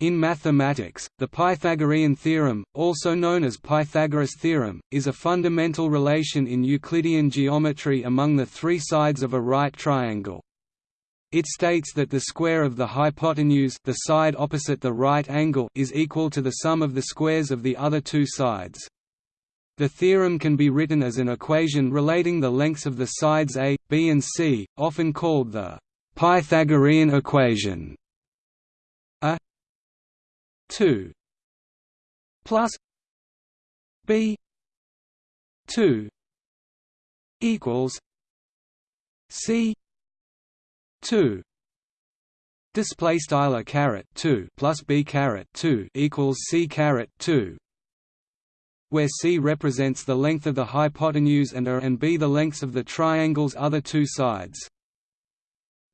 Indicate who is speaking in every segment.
Speaker 1: In mathematics, the Pythagorean theorem, also known as Pythagoras' theorem, is a fundamental relation in Euclidean geometry among the three sides of a right triangle. It states that the square of the hypotenuse the side opposite the right angle is equal to the sum of the squares of the other two sides. The theorem can be written as an equation relating the lengths of the sides a, b and c, often called the Pythagorean equation. A 2 plus b 2 equals c 2 display style a caret 2 plus b caret 2 equals c caret 2 where c represents the length of the hypotenuse and a and b the lengths of the triangle's other two sides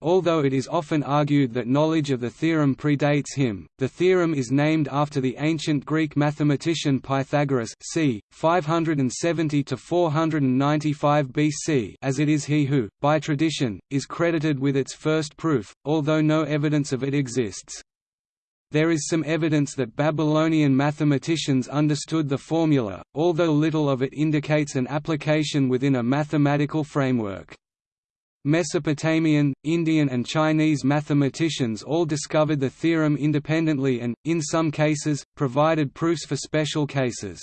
Speaker 1: Although it is often argued that knowledge of the theorem predates him, the theorem is named after the ancient Greek mathematician Pythagoras c. 570–495 BC as it is he who, by tradition, is credited with its first proof, although no evidence of it exists. There is some evidence that Babylonian mathematicians understood the formula, although little of it indicates an application within a mathematical framework. Mesopotamian, Indian and Chinese mathematicians all discovered the theorem independently and, in some cases, provided proofs for special cases.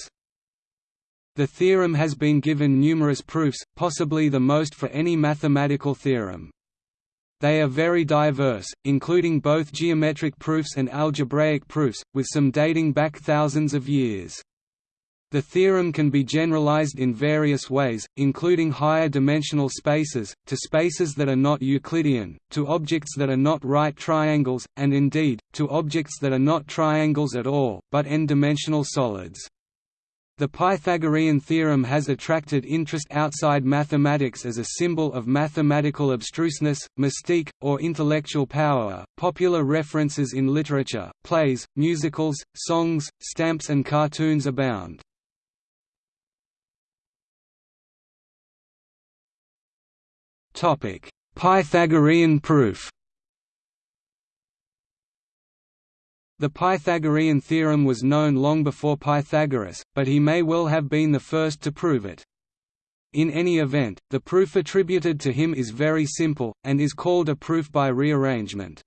Speaker 1: The theorem has been given numerous proofs, possibly the most for any mathematical theorem. They are very diverse, including both geometric proofs and algebraic proofs, with some dating back thousands of years. The theorem can be generalized in various ways, including higher dimensional spaces, to spaces that are not Euclidean, to objects that are not right triangles, and indeed, to objects that are not triangles at all, but n-dimensional solids. The Pythagorean theorem has attracted interest outside mathematics as a symbol of mathematical abstruseness, mystique, or intellectual power. Popular references in literature, plays, musicals, songs, stamps, and cartoons abound. Topic: Pythagorean proof. The Pythagorean theorem was known long before Pythagoras, but he may well have been the first to prove it. In any event, the proof attributed to him is very simple, and is called a proof by rearrangement.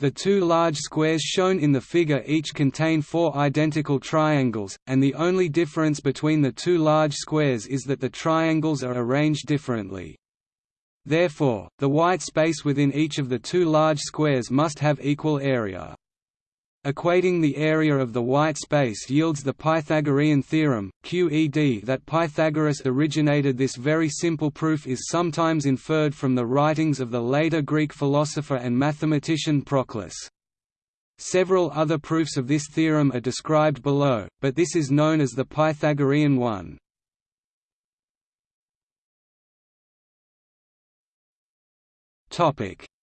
Speaker 1: The two large squares shown in the figure each contain four identical triangles, and the only difference between the two large squares is that the triangles are arranged differently. Therefore, the white space within each of the two large squares must have equal area. Equating the area of the white space yields the Pythagorean theorem, QED that Pythagoras originated this very simple proof is sometimes inferred from the writings of the later Greek philosopher and mathematician Proclus. Several other proofs of this theorem are described below, but this is known as the Pythagorean one.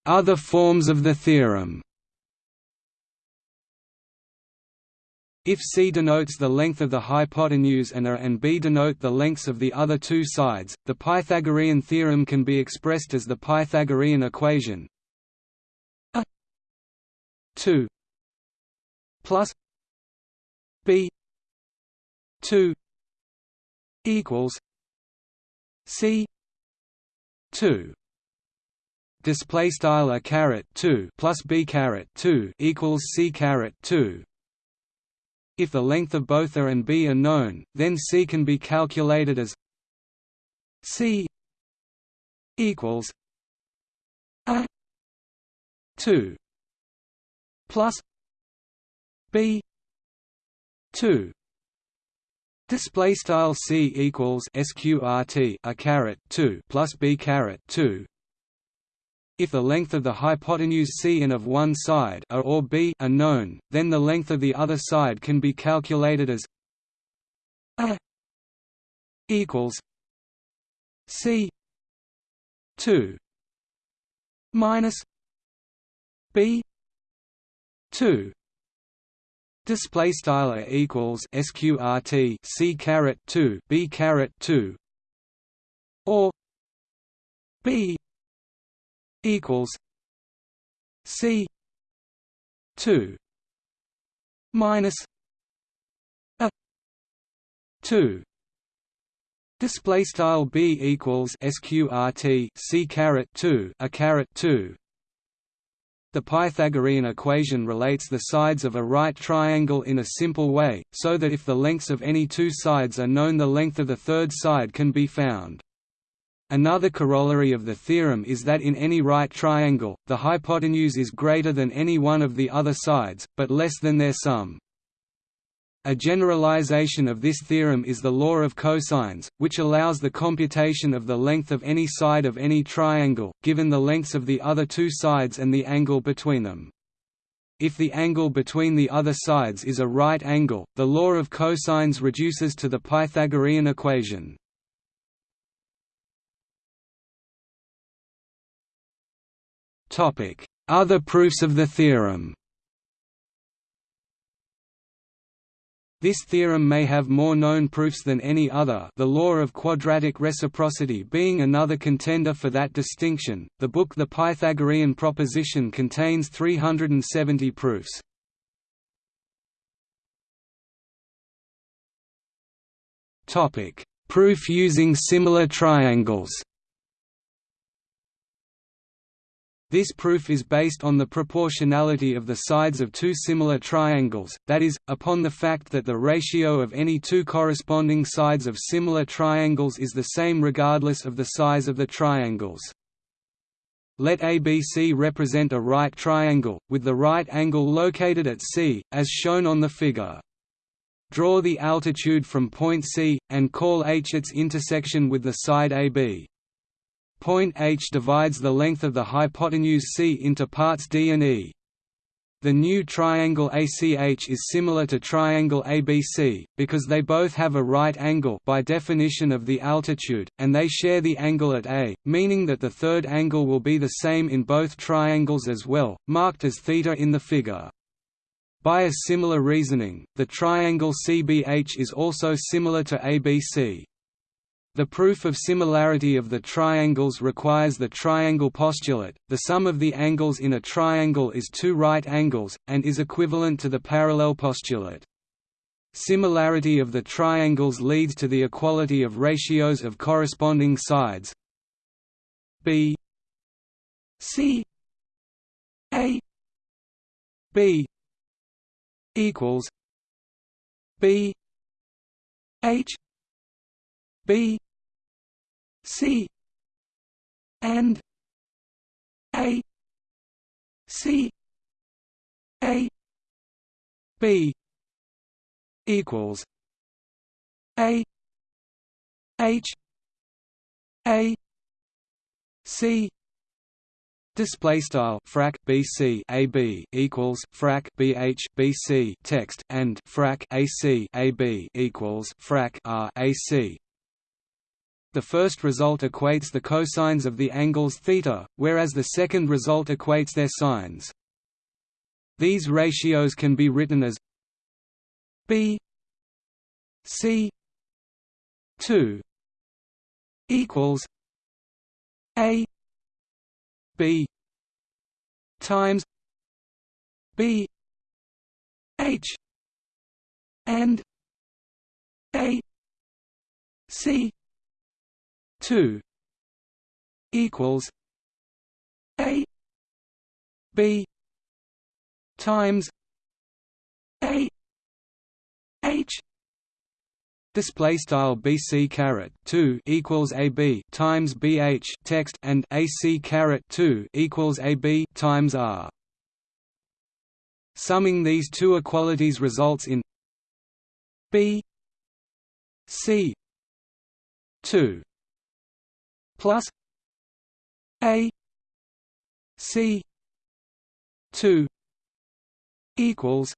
Speaker 1: Other forms of the theorem. If C denotes the length of the hypotenuse and A and B denote the lengths of the other two sides, the Pythagorean theorem can be expressed as the Pythagorean equation. A 2 plus B 2 equals C 2 display style a caret 2 plus b caret 2 equals c caret 2 if the length of both a and b are known then c can be calculated as c equals a 2 plus b 2 display style c equals sqrt a caret 2 plus b caret 2 if the length of the hypotenuse c and of one side a or b are known, then the length of the other side can be calculated as a equals c 2 minus b 2 display style a equals sqrt c caret 2 b caret 2 or b equals C two minus a 2 display style b equals sqrt c caret 2 a caret 2 the Pythagorean equation relates the sides of a right triangle in a simple way, so that if the lengths of any two sides are known the length of the third side can be found. Another corollary of the theorem is that in any right triangle, the hypotenuse is greater than any one of the other sides, but less than their sum. A generalization of this theorem is the law of cosines, which allows the computation of the length of any side of any triangle, given the lengths of the other two sides and the angle between them. If the angle between the other sides is a right angle, the law of cosines reduces to the Pythagorean equation. Other proofs of the theorem This theorem may have more known proofs than any other the law of quadratic reciprocity being another contender for that distinction. The book The Pythagorean Proposition contains 370 proofs. Topic: Proof using similar triangles This proof is based on the proportionality of the sides of two similar triangles, that is, upon the fact that the ratio of any two corresponding sides of similar triangles is the same regardless of the size of the triangles. Let ABC represent a right triangle, with the right angle located at C, as shown on the figure. Draw the altitude from point C, and call h its intersection with the side AB. Point h divides the length of the hypotenuse C into parts D and E. The new triangle ACH is similar to triangle ABC, because they both have a right angle by definition of the altitude, and they share the angle at A, meaning that the third angle will be the same in both triangles as well, marked as θ in the figure. By a similar reasoning, the triangle CBH is also similar to ABC. The proof of similarity of the triangles requires the triangle postulate, the sum of the angles in a triangle is two right angles, and is equivalent to the parallel postulate. Similarity of the triangles leads to the equality of ratios of corresponding sides. B. C. A. B. equals b. H. B C and A C A B equals A H A C. Display style frac BC AB equals frac BH BC text and frac AC AB equals frac R AC the first result equates the cosines of the angles θ, whereas the second result equates their sines. These ratios can be written as b c 2 equals a b times b h and a c 2 equals a b times a h display style bc caret 2 equals ab times bh text and ac caret 2 equals ab times r. Summing these two equalities results in b c 2 plus A C two equals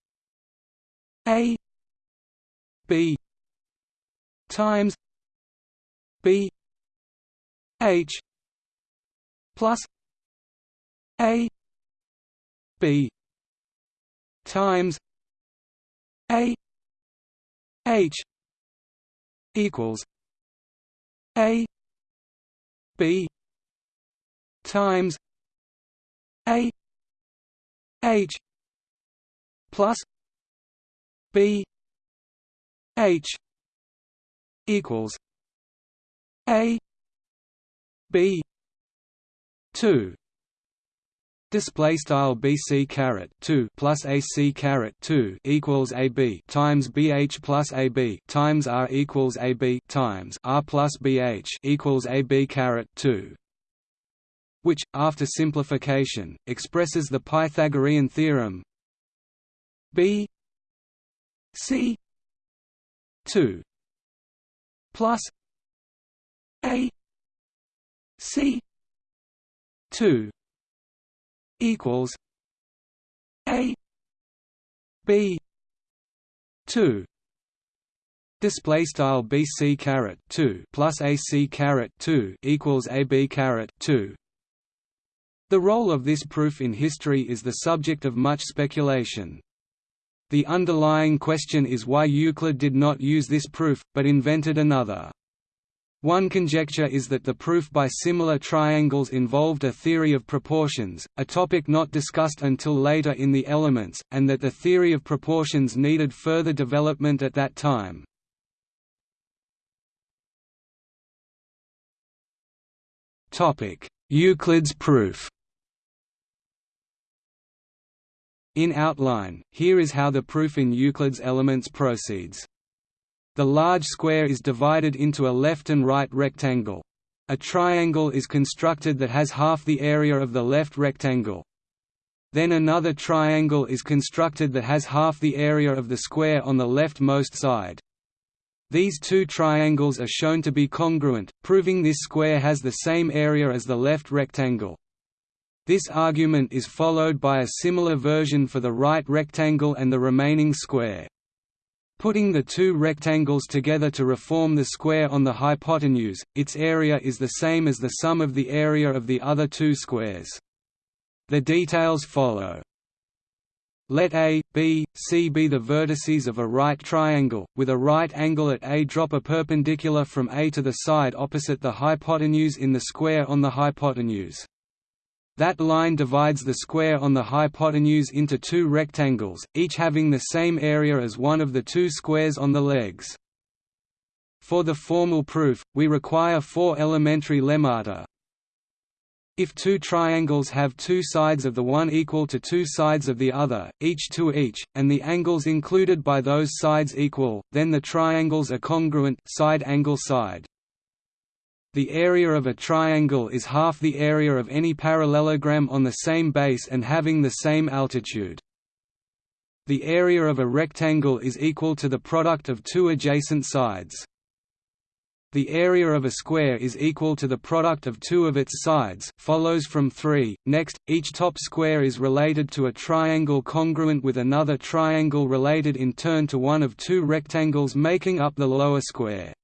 Speaker 1: A B times B H plus A B times A H equals A B times A H plus B H equals A B two Display style BC caret two plus AC caret two equals AB times BH plus AB times R equals AB times R plus BH equals AB caret two which, after simplification, expresses the Pythagorean theorem B C two plus A C two equals A B two Display style BC caret two plus AC caret two equals AB caret two. The role of this proof in history is the subject of much speculation. The underlying question is why Euclid did not use this proof, but invented another. One conjecture is that the proof by similar triangles involved a theory of proportions, a topic not discussed until later in the Elements, and that the theory of proportions needed further development at that time. Euclid's proof In outline, here is how the proof in Euclid's Elements proceeds. The large square is divided into a left and right rectangle. A triangle is constructed that has half the area of the left rectangle. Then another triangle is constructed that has half the area of the square on the leftmost side. These two triangles are shown to be congruent, proving this square has the same area as the left rectangle. This argument is followed by a similar version for the right rectangle and the remaining square. Putting the two rectangles together to reform the square on the hypotenuse, its area is the same as the sum of the area of the other two squares. The details follow. Let A, B, C be the vertices of a right triangle, with a right angle at A drop a perpendicular from A to the side opposite the hypotenuse in the square on the hypotenuse. That line divides the square on the hypotenuse into two rectangles, each having the same area as one of the two squares on the legs. For the formal proof, we require four elementary lemmata. If two triangles have two sides of the one equal to two sides of the other, each to each, and the angles included by those sides equal, then the triangles are congruent side angle side. The area of a triangle is half the area of any parallelogram on the same base and having the same altitude. The area of a rectangle is equal to the product of two adjacent sides. The area of a square is equal to the product of two of its sides follows from 3. Next, each top square is related to a triangle congruent with another triangle related in turn to one of two rectangles making up the lower square.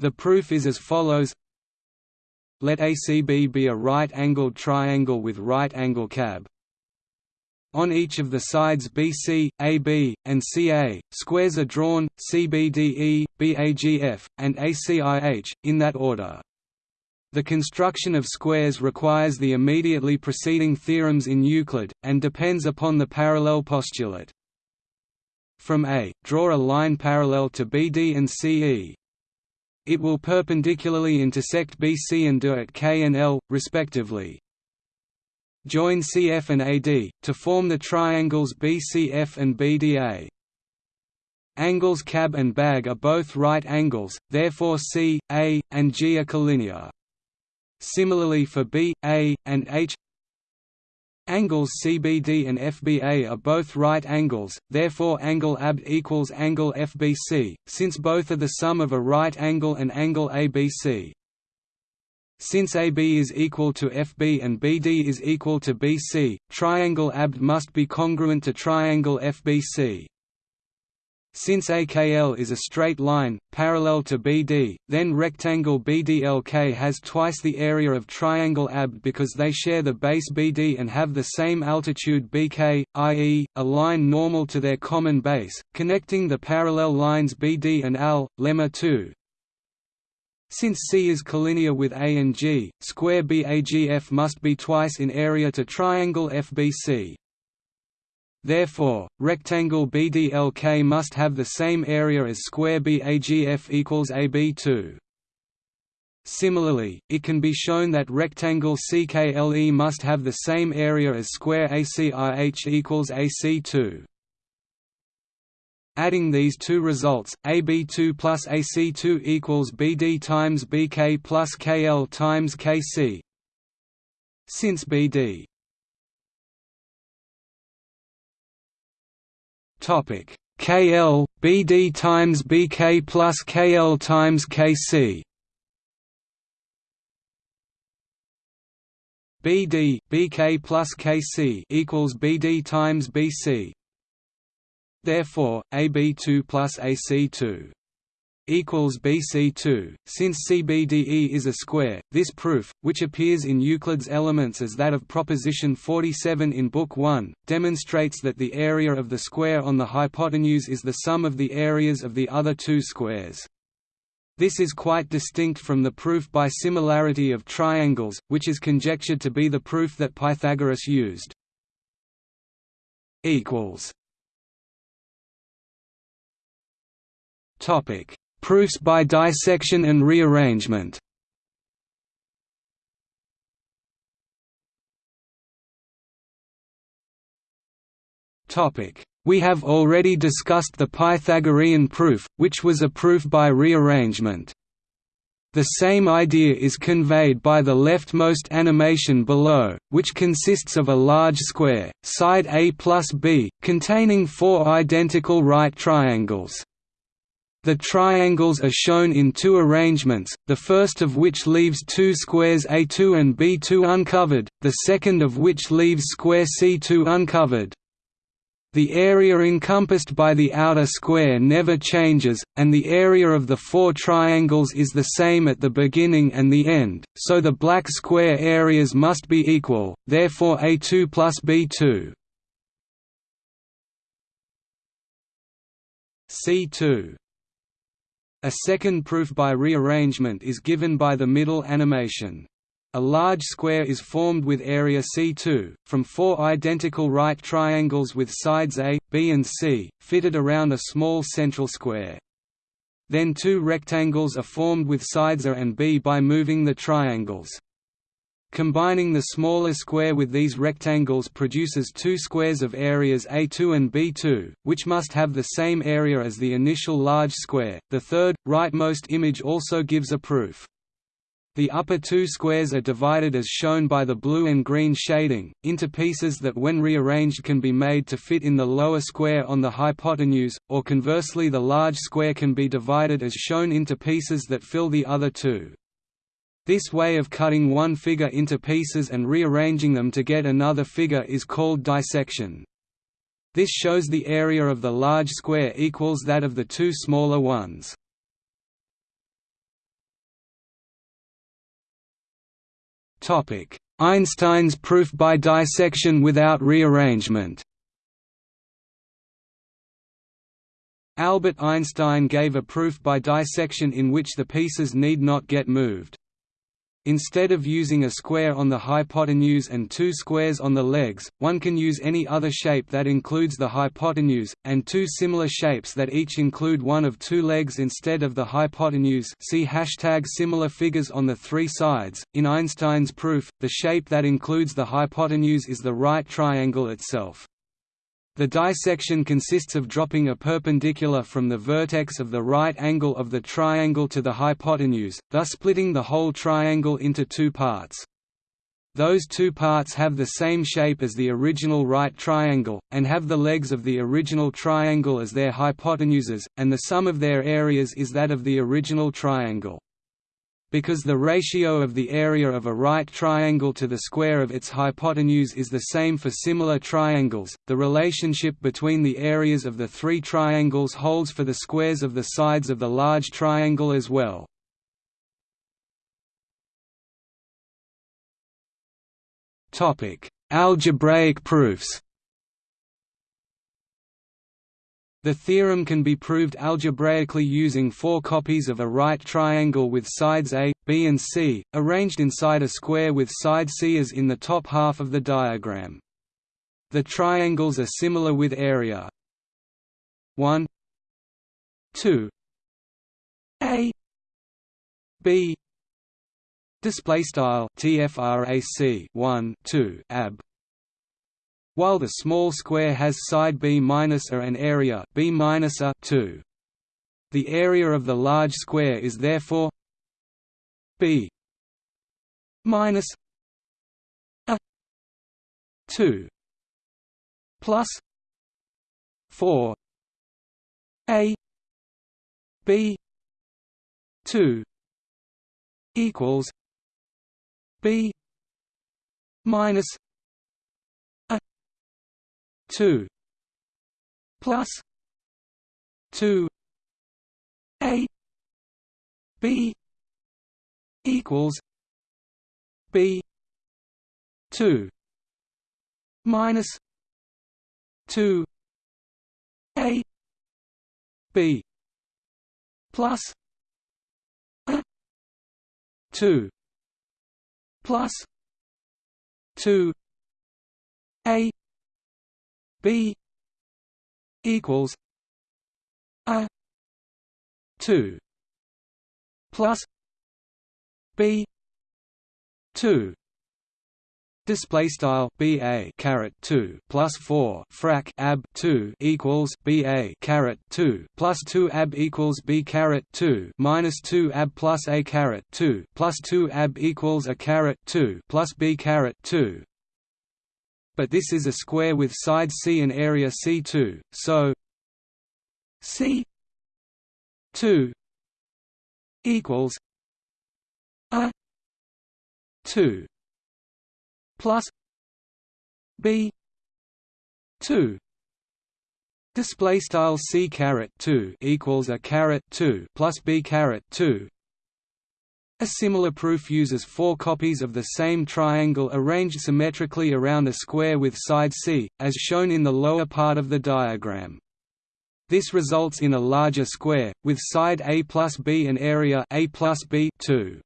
Speaker 1: The proof is as follows Let ACB be a right-angled triangle with right-angle cab. On each of the sides BC, AB, and CA, squares are drawn, CBDE, BAGF, and ACIH, in that order. The construction of squares requires the immediately preceding theorems in Euclid, and depends upon the parallel postulate. From A, draw a line parallel to BD and CE, it will perpendicularly intersect BC and DE at K and L, respectively. Join CF and AD, to form the triangles BCF and BDA. Angles CAB and BAG are both right angles, therefore C, A, and G are collinear. Similarly for B, A, and H Angles CBD and FBA are both right angles, therefore angle AB equals angle FBC, since both are the sum of a right angle and angle ABC. Since AB is equal to FB and BD is equal to BC, triangle AB must be congruent to triangle FBC. Since AKL is a straight line, parallel to BD, then rectangle BDLK has twice the area of triangle AB because they share the base BD and have the same altitude BK, i.e., a line normal to their common base, connecting the parallel lines BD and AL, lemma 2. Since C is collinear with A and G, square BAGF must be twice in area to triangle FBC. Therefore, rectangle BDLK must have the same area as square BAGF equals AB2. Similarly, it can be shown that rectangle CKLE must have the same area as square ACIH equals AC2. Adding these two results, AB2 plus AC2 equals BD times BK plus KL times KC. Since BD Topic. KL BD times BK plus KL times KC BD BK plus KC equals BD times BC Therefore, AB2 plus AC2 equals BC2. Since CBDE is a square, this proof, which appears in Euclid's Elements as that of proposition 47 in Book 1, demonstrates that the area of the square on the hypotenuse is the sum of the areas of the other two squares. This is quite distinct from the proof by similarity of triangles, which is conjectured to be the proof that Pythagoras used. equals Topic: Proofs by dissection and rearrangement. We have already discussed the Pythagorean proof, which was a proof by rearrangement. The same idea is conveyed by the leftmost animation below, which consists of a large square, side A plus B, containing four identical right triangles. The triangles are shown in two arrangements, the first of which leaves two squares A2 and B2 uncovered, the second of which leaves square C2 uncovered. The area encompassed by the outer square never changes, and the area of the four triangles is the same at the beginning and the end, so the black square areas must be equal, therefore A2 plus B2. C2 a second proof by rearrangement is given by the middle animation. A large square is formed with area C2, from four identical right triangles with sides A, B and C, fitted around a small central square. Then two rectangles are formed with sides A and B by moving the triangles. Combining the smaller square with these rectangles produces two squares of areas A2 and B2, which must have the same area as the initial large square. The third, rightmost image also gives a proof. The upper two squares are divided as shown by the blue and green shading, into pieces that when rearranged can be made to fit in the lower square on the hypotenuse, or conversely the large square can be divided as shown into pieces that fill the other two. This way of cutting one figure into pieces and rearranging them to get another figure is called dissection. This shows the area of the large square equals that of the two smaller ones. Einstein's proof by dissection without rearrangement Albert Einstein gave a proof by dissection in which the pieces need not get moved. Instead of using a square on the hypotenuse and two squares on the legs, one can use any other shape that includes the hypotenuse, and two similar shapes that each include one of two legs instead of the hypotenuse see hashtag similar figures on the three sides. In Einstein's proof, the shape that includes the hypotenuse is the right triangle itself. The dissection consists of dropping a perpendicular from the vertex of the right angle of the triangle to the hypotenuse, thus splitting the whole triangle into two parts. Those two parts have the same shape as the original right triangle, and have the legs of the original triangle as their hypotenuses, and the sum of their areas is that of the original triangle. Because the ratio of the area of a right triangle to the square of its hypotenuse is the same for similar triangles, the relationship between the areas of the three triangles holds for the squares of the sides of the large triangle as well. Algebraic proofs The theorem can be proved algebraically using four copies of a right triangle with sides A, B and C, arranged inside a square with side C as in the top half of the diagram. The triangles are similar with area 1 2 a b display style tfrac 1 2 ab while the small square has side b minus a and area b minus a 2 the area of the large square is therefore b minus a 2 plus 4 a b 2 equals b minus 2 plus 2 a b equals b 2 minus 2 a b plus a 2 plus 2 a B equals A two plus B two. Display style B A caret two plus four frac ab two equals B A caret two plus two ab equals B caret two minus two ab plus A caret two plus two ab equals A caret two plus B caret two but this is a square with side C and area C2, so C 2 equals a 2 plus b 2 display style c caret 2 equals a caret 2 plus b caret 2 a similar proof uses four copies of the same triangle arranged symmetrically around a square with side C, as shown in the lower part of the diagram. This results in a larger square, with side A plus B and area A plus B 2.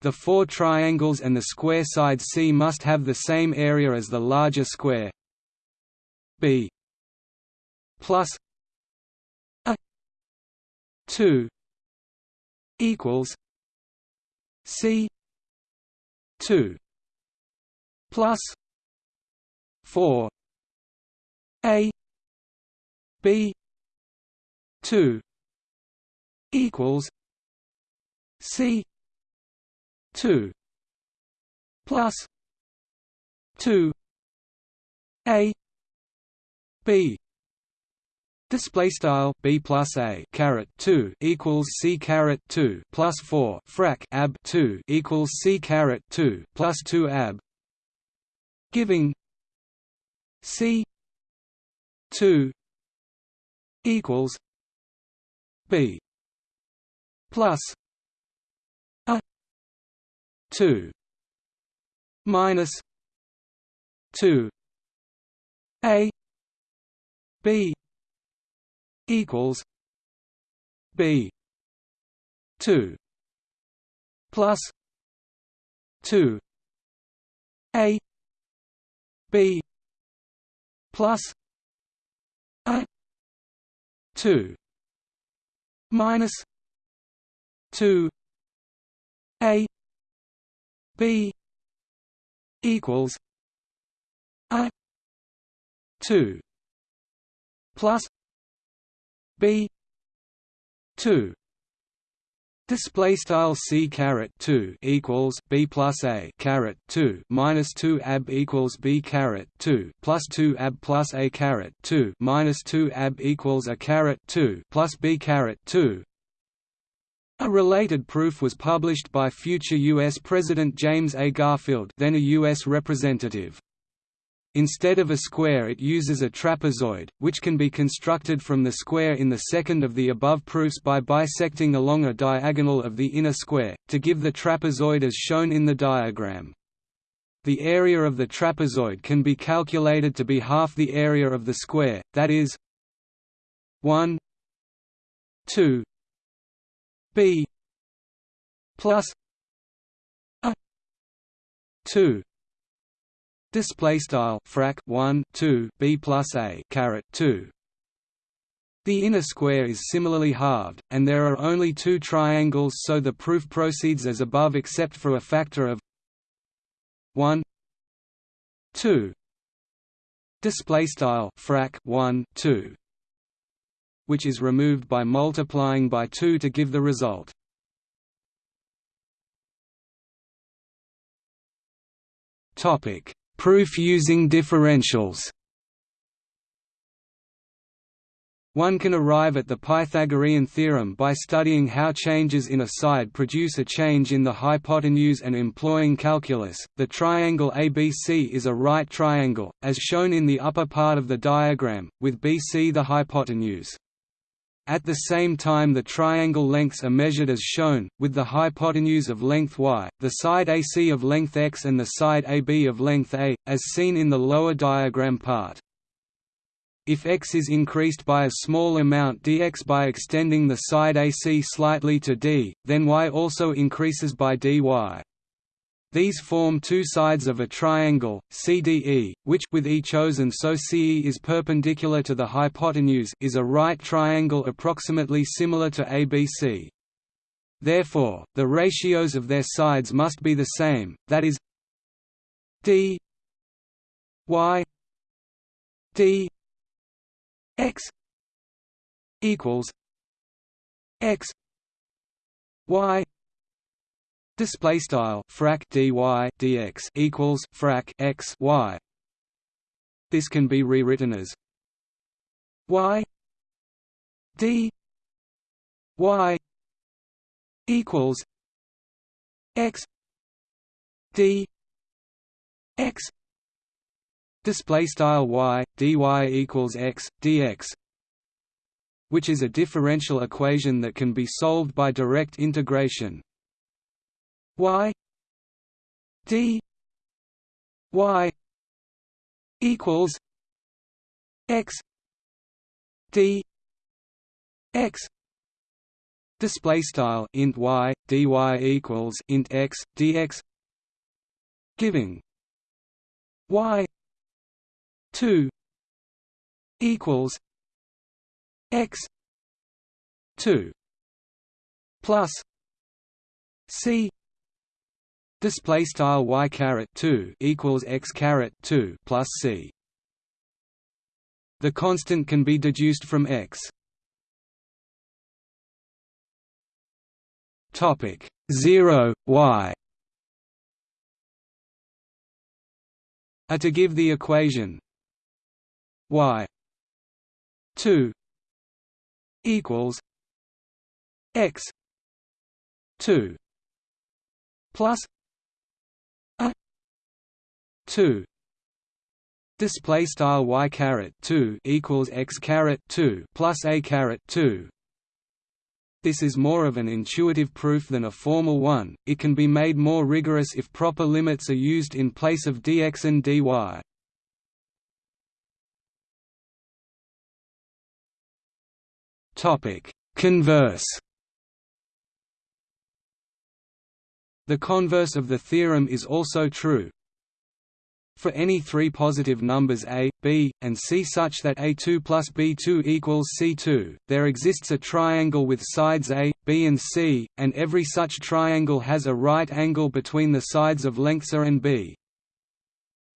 Speaker 1: The four triangles and the square side C must have the same area as the larger square B plus a 2 equals C two plus four A B two equals C two plus two A B Display style b plus a caret two equals c caret two plus four frac ab two equals c caret two plus two ab, giving c two equals b plus a two minus two a b equals B two plus two A B plus A two minus two A B equals A two plus b 2 Display style c caret two equals b plus a caret two minus two ab equals b caret two plus two ab plus a caret two minus two ab equals a caret two plus b caret two. A related proof was published by future U.S. President James A. Garfield, then a U.S. representative. Instead of a square it uses a trapezoid, which can be constructed from the square in the second of the above proofs by bisecting along a diagonal of the inner square, to give the trapezoid as shown in the diagram. The area of the trapezoid can be calculated to be half the area of the square, that is 1 2 b plus a 2 display style frac 1 2 b plus a caret 2 the inner square is similarly halved, and there are only two triangles so the proof proceeds as above except for a factor of 1 2 display style frac 1 2 which is removed by multiplying by 2 to give the result. Topic proof using differentials One can arrive at the Pythagorean theorem by studying how changes in a side produce a change in the hypotenuse and employing calculus. The triangle ABC is a right triangle, as shown in the upper part of the diagram, with BC the hypotenuse. At the same time the triangle lengths are measured as shown, with the hypotenuse of length y, the side AC of length x and the side AB of length a, as seen in the lower diagram part. If x is increased by a small amount dx by extending the side AC slightly to d, then y also increases by dy. These form two sides of a triangle, CDE, which with E chosen so CE is perpendicular to the hypotenuse is a right triangle approximately similar to ABC. Therefore, the ratios of their sides must be the same, that is d y d x equals x y display style frac dy dx equals frac x y. This can be rewritten as y d y equals x d x. Display style y dy equals x dx which is a differential equation that can be solved by direct integration y d y equals x d x display style int y dy equals int x dx giving y 2 equals x 2 plus c display style y caret 2 equals x caret 2 plus c. The constant can be deduced from x. Topic 0 y. A to give the equation y 2 equals x 2 plus 2 display style y caret 2 equals x caret 2 plus a caret 2 this is more of an intuitive proof than a formal one, it can be made more rigorous if proper limits are used in place of dx and dy. topic. Converse. The converse of the theorem is also true. For any three positive numbers a, b, and c such that a2 plus b2 equals c2, there exists a triangle with sides a, b and c, and every such triangle has a right angle between the sides of lengths a and b.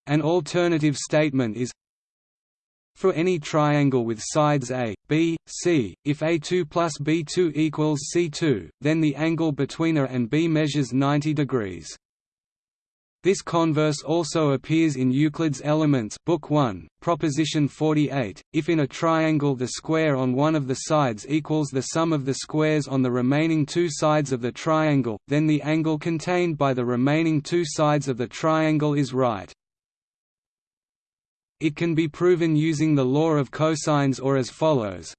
Speaker 1: An alternative statement is for any triangle with sides A, B, C, if A2 plus B2 equals C2, then the angle between A and B measures 90 degrees. This converse also appears in Euclid's Elements Book 1, Proposition 48. If in a triangle the square on one of the sides equals the sum of the squares on the remaining two sides of the triangle, then the angle contained by the remaining two sides of the triangle is right. It can be proven using the law of cosines or as follows.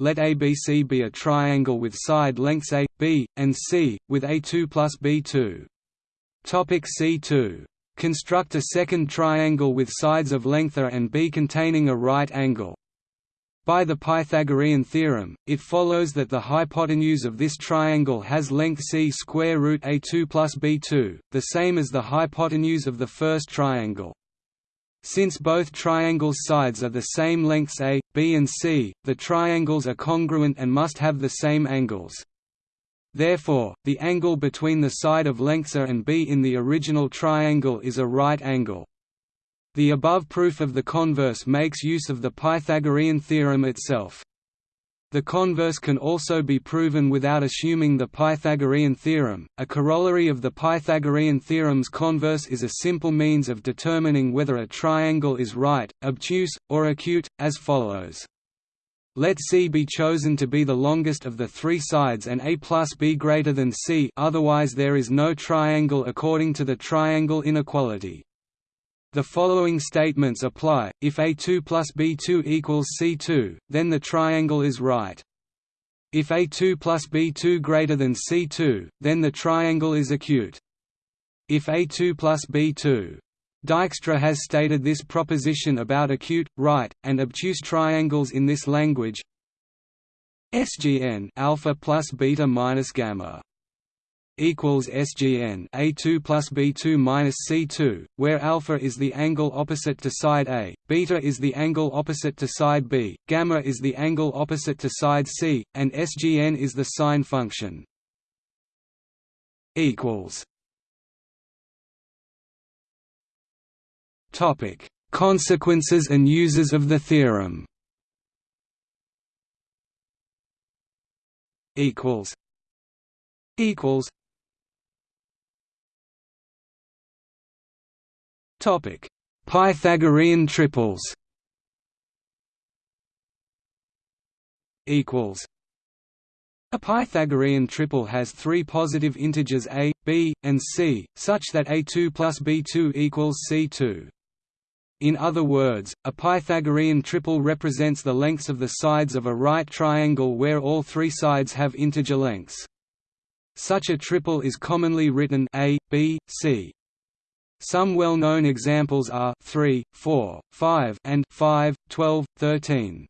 Speaker 1: Let ABC be a triangle with side lengths A, B, and C, with A2 plus B2. Topic C2. Construct a second triangle with sides of length A and B containing a right angle. By the Pythagorean theorem, it follows that the hypotenuse of this triangle has length c square root a2 plus b2, the same as the hypotenuse of the first triangle. Since both triangles' sides are the same lengths a, b and c, the triangles are congruent and must have the same angles. Therefore, the angle between the side of lengths a and b in the original triangle is a right angle. The above proof of the converse makes use of the Pythagorean theorem itself. The converse can also be proven without assuming the Pythagorean theorem. A corollary of the Pythagorean theorem's converse is a simple means of determining whether a triangle is right, obtuse, or acute, as follows. Let C be chosen to be the longest of the three sides and A plus B greater than C otherwise there is no triangle according to the triangle inequality. The following statements apply, if A2 plus B2 equals C2, then the triangle is right. If A2 plus B2 greater than C2, then the triangle is acute. If A2 plus B2 Dijkstra has stated this proposition about acute, right, and obtuse triangles in this language SGN alpha plus beta minus gamma equals SGN A2 plus B2 minus C2, where alpha is the angle opposite to side A, beta is the angle opposite to side B, gamma is the angle opposite to side C, and SGN is the sign function. equals Topic: Consequences and uses of the theorem. Equals. Equals. Topic: Pythagorean triples. Equals. A Pythagorean triple has three positive integers a, b, and c, such that a2 plus b2 equals c2. In other words, a Pythagorean triple represents the lengths of the sides of a right triangle where all three sides have integer lengths. Such a triple is commonly written a, b, c. Some well-known examples are 3, 4, 5 and 5, 12, 13.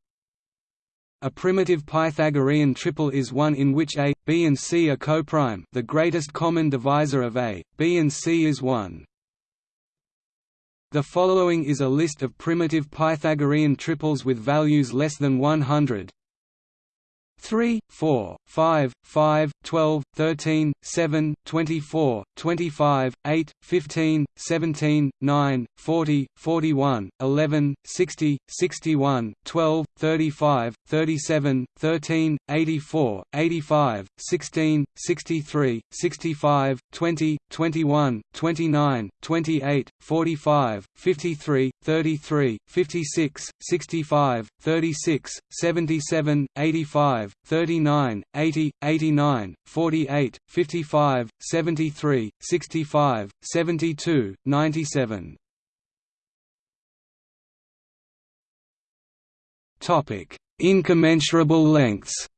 Speaker 1: A primitive Pythagorean triple is one in which a, b and c are coprime the greatest common divisor of a, b and c is 1. The following is a list of primitive Pythagorean triples with values less than 100 3, 4, 5, 5, 12, 13, 7, 24, 25, 8, 15, 17, 9, 40, 41, 11, 60, 61, 12, 35, 37, 13, 84, 85, 16, 63, 65, 20, 21, 29, 28, 45, 53, 33, 56, 65, 36, 77, 85, 39, 80, 89, 48, 55, 73, 65, 72, 97. Topic: Incommensurable lengths.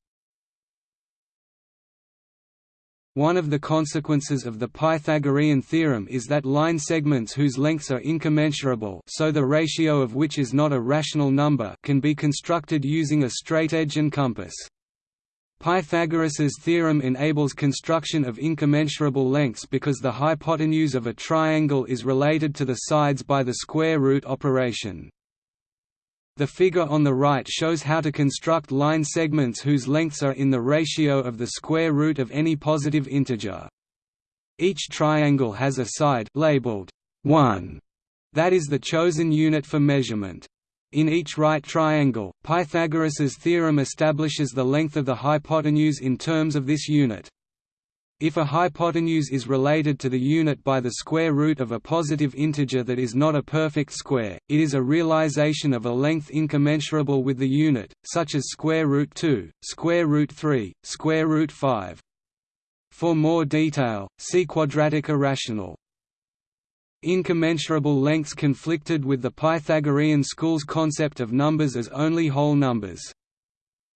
Speaker 1: One of the consequences of the Pythagorean theorem is that line segments whose lengths are incommensurable so the ratio of which is not a rational number can be constructed using a straightedge and compass. Pythagoras's theorem enables construction of incommensurable lengths because the hypotenuse of a triangle is related to the sides by the square root operation. The figure on the right shows how to construct line segments whose lengths are in the ratio of the square root of any positive integer. Each triangle has a side labeled 1 that is the chosen unit for measurement. In each right triangle, Pythagoras's theorem establishes the length of the hypotenuse in terms of this unit. If a hypotenuse is related to the unit by the square root of a positive integer that is not a perfect square, it is a realization of a length incommensurable with the unit, such as square root 2, square root 3, square root 5. For more detail, see quadratic irrational. Incommensurable lengths conflicted with the Pythagorean school's concept of numbers as only whole numbers.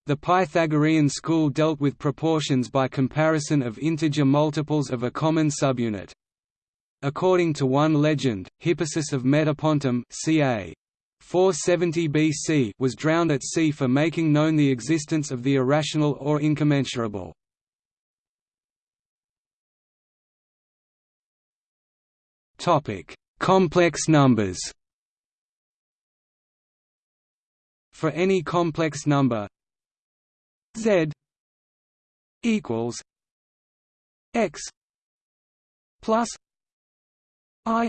Speaker 1: The Pythagorean school dealt with proportions by comparison of integer multiples of a common subunit. According to one legend, Hippasus of Metapontum ca. 470 BC was drowned at sea for making known the existence of the irrational or incommensurable. Topic: Complex numbers. For any complex number z equals x plus i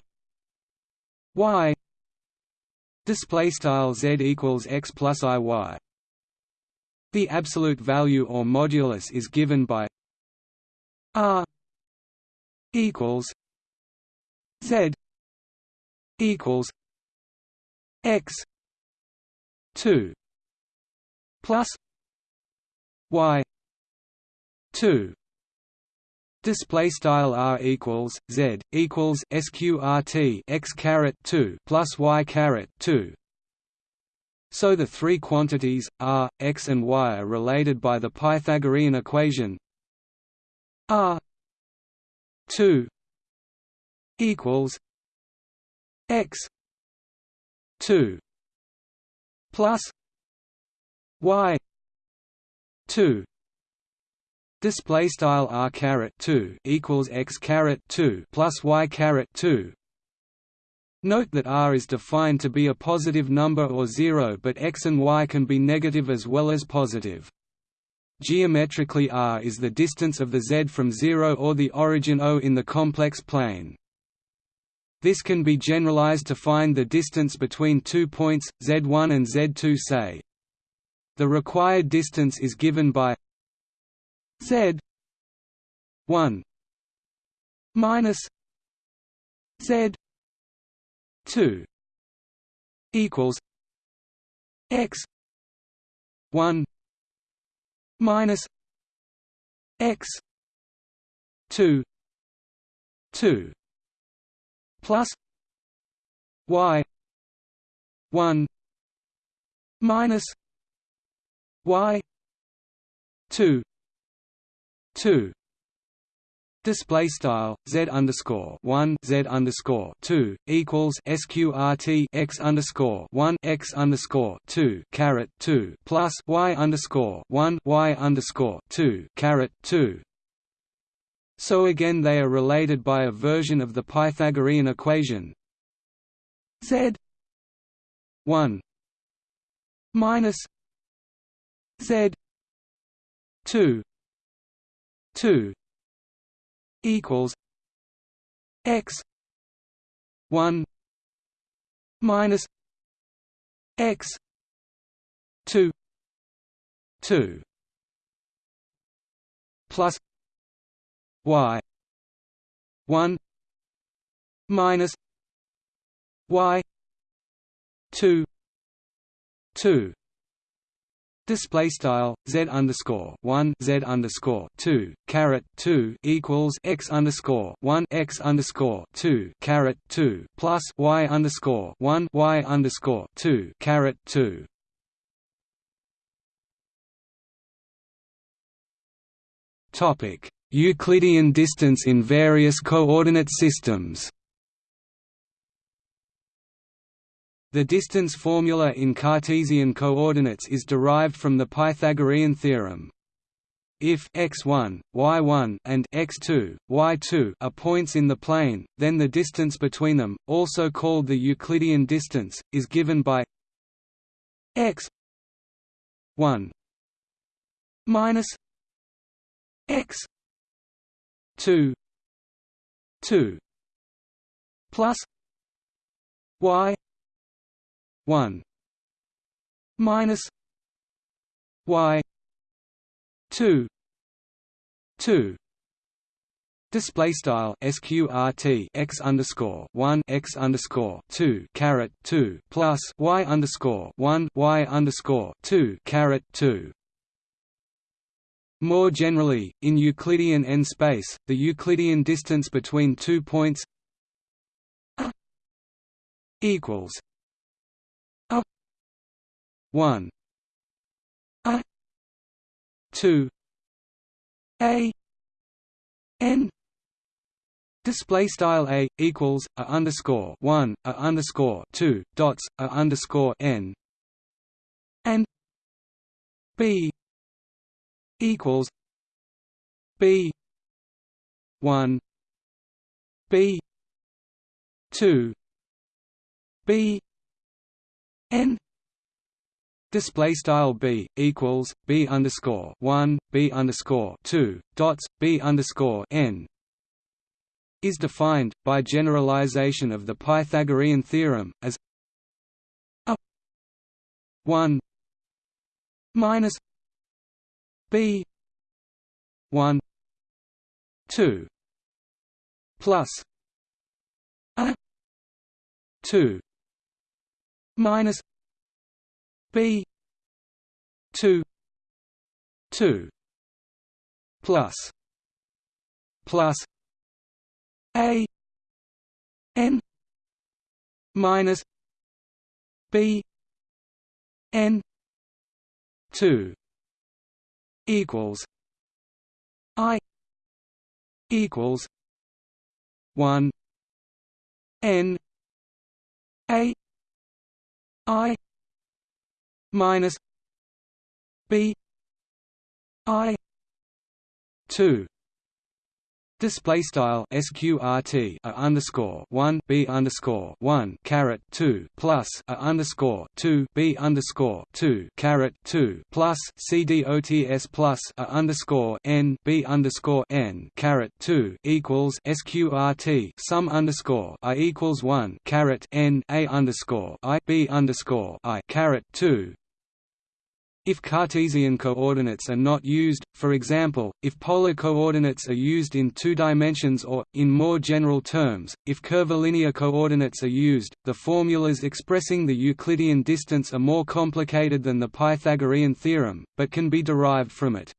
Speaker 1: y display style z equals x plus i y the absolute value or modulus is given by r equals z equals x 2 plus y 2 Display style r equals z equals sqrt x caret two plus y caret two. So the three quantities r, x, and y are related by the Pythagorean equation r two equals x two plus y two Display style r caret two equals x caret two plus y caret two. Note that r is defined to be a positive number or zero, but x and y can be negative as well as positive. Geometrically r is the distance of the z from zero or the origin O in the complex plane. This can be generalized to find the distance between two points, z1 and z2 say. The required distance is given by Z one minus Z two equals X one minus X two two plus Y one minus Y two two display style z underscore one z underscore two equals sqrt x underscore one x underscore two caret two plus y underscore one y underscore two caret two. So again, they are related by a version of the Pythagorean equation. Z one minus z two 2 equals x 1 minus x 2 2 plus y 1 minus y 2 2 Display style z underscore one z underscore two caret two equals x underscore one x underscore two caret two plus y underscore one y underscore two caret two. Topic: Euclidean distance in various coordinate systems. The distance formula in Cartesian coordinates is derived from the Pythagorean theorem. If x1, y1 and x2, y2 are points in the plane, then the distance between them, also called the Euclidean distance, is given by x 1 minus x 2 2 plus y 1 minus y 2 2 Display style sqrt x underscore one x underscore two caret two plus y underscore one y underscore two caret two. More generally, in Euclidean n space, the Euclidean distance between two points equals 1 a 2 a n. Display style a equals a underscore one a underscore two dots a underscore n and b equals b one b two b n Display style b equals b underscore one b underscore two dots b underscore n is defined by generalization of the Pythagorean theorem as a one minus b one two plus a two minus B two two plus plus A N minus B N two equals I equals one N A I minus B I two Display style sqrt a underscore one b underscore one caret two plus a underscore two b underscore two caret two plus cdots plus a underscore n b underscore n caret two equals sqrt sum underscore i equals one caret n a underscore i b underscore i caret two if Cartesian coordinates are not used, for example, if polar coordinates are used in two dimensions or, in more general terms, if curvilinear coordinates are used, the formulas expressing the Euclidean distance are more complicated than the Pythagorean theorem, but can be derived from it.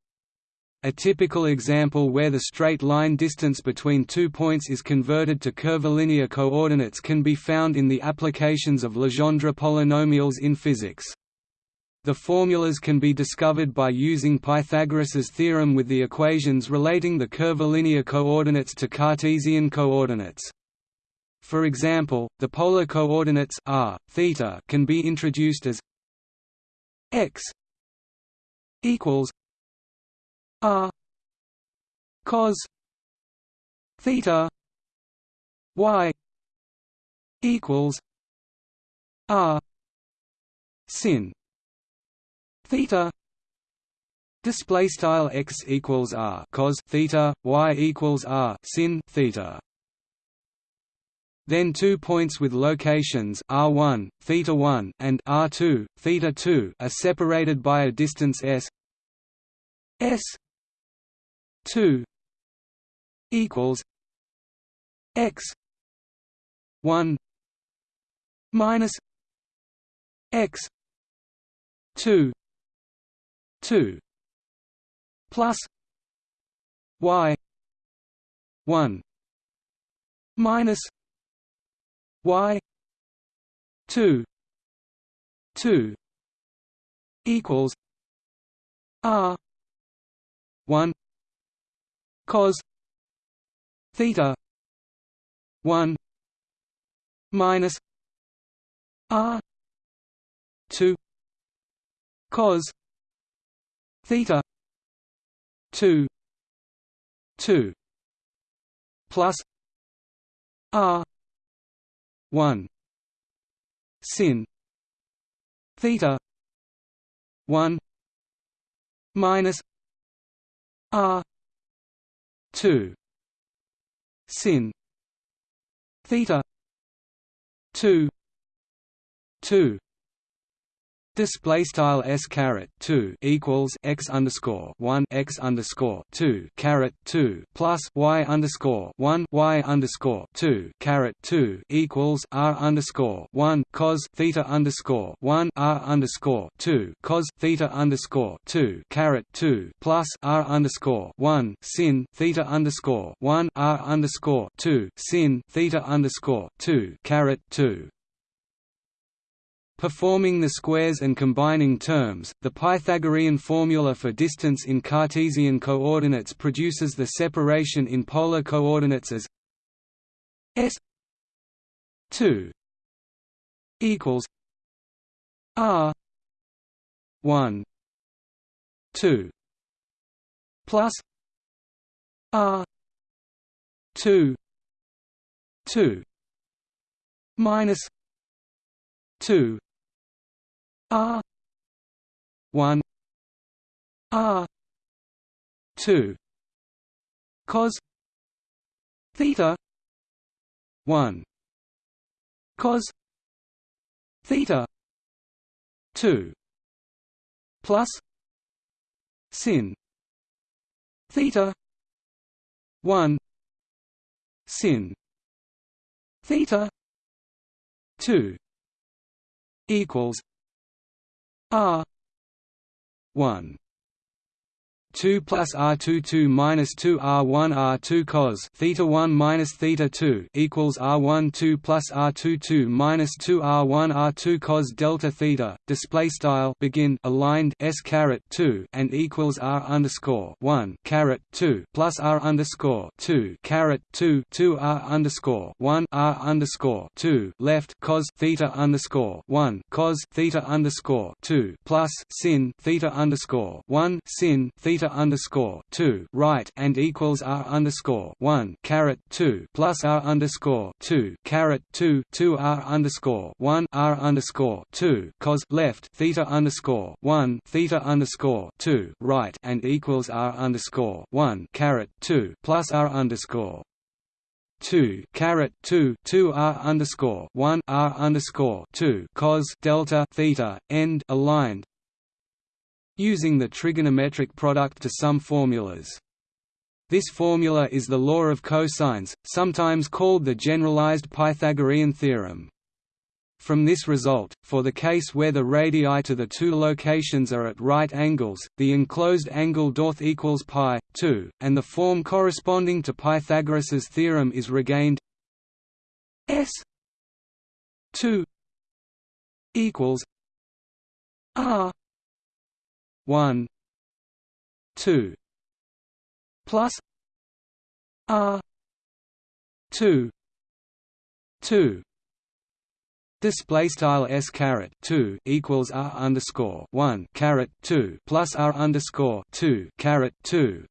Speaker 1: A typical example where the straight line distance between two points is converted to curvilinear coordinates can be found in the applications of Legendre polynomials in physics. The formulas can be discovered by using Pythagoras's theorem with the equations relating the curvilinear coordinates to Cartesian coordinates. For example, the polar coordinates r, theta can be introduced as x equals r cos theta y equals r sin theta display style x equals r cos theta y equals r sin theta. Then two points with locations r1 theta 1 and r2 theta 2 are separated by a distance s s 2 equals x 1 minus x 2 2 plus y 1 minus y 2 2 equals r 1 cos theta 1 minus r 2 cos theta 2 2 plus r 1 sin theta 1 minus r 2 sin theta 2 2 Display style s caret two equals x underscore one x underscore two caret two plus y underscore one y underscore two caret two equals r underscore one cos theta underscore one r underscore two cos theta underscore two caret two plus r underscore one sin theta underscore one r underscore two sin theta underscore two caret two Performing the squares and combining terms, the Pythagorean formula for distance in Cartesian coordinates produces the separation in polar coordinates as S two equals R one two plus R two two minus two R one. R two. Cos. Theta. One. Cos. Theta. Two. Plus. Sin. Theta. One. Sin. Theta. Two. Equals R one 2 plus R2 2 minus 2 R1 R2 cos theta 1 minus theta 2 equals R1 2 plus R2 2 minus 2 R1 R2 cos delta theta. Display style begin aligned S caret 2 and equals R underscore 1 caret 2 plus R underscore 2 caret 2 2 R underscore 1 R underscore 2 left cos theta underscore 1 cos theta underscore 2 plus sin theta underscore 1 sin theta underscore two right and equals r underscore one caret two plus r underscore two caret two two r underscore one r underscore two cos left theta underscore one theta underscore two right and equals r underscore one caret two plus r underscore two caret two two R underscore one R underscore two cos delta theta end aligned using the trigonometric product to sum formulas. This formula is the law of cosines, sometimes called the generalized Pythagorean theorem. From this result, for the case where the radii to the two locations are at right angles, the enclosed angle doth equals pi 2, and the form corresponding to Pythagoras's theorem is regained s 2 equals r 1 2 plus r 2 2 Display style s caret two equals r underscore one caret two plus r underscore two caret two.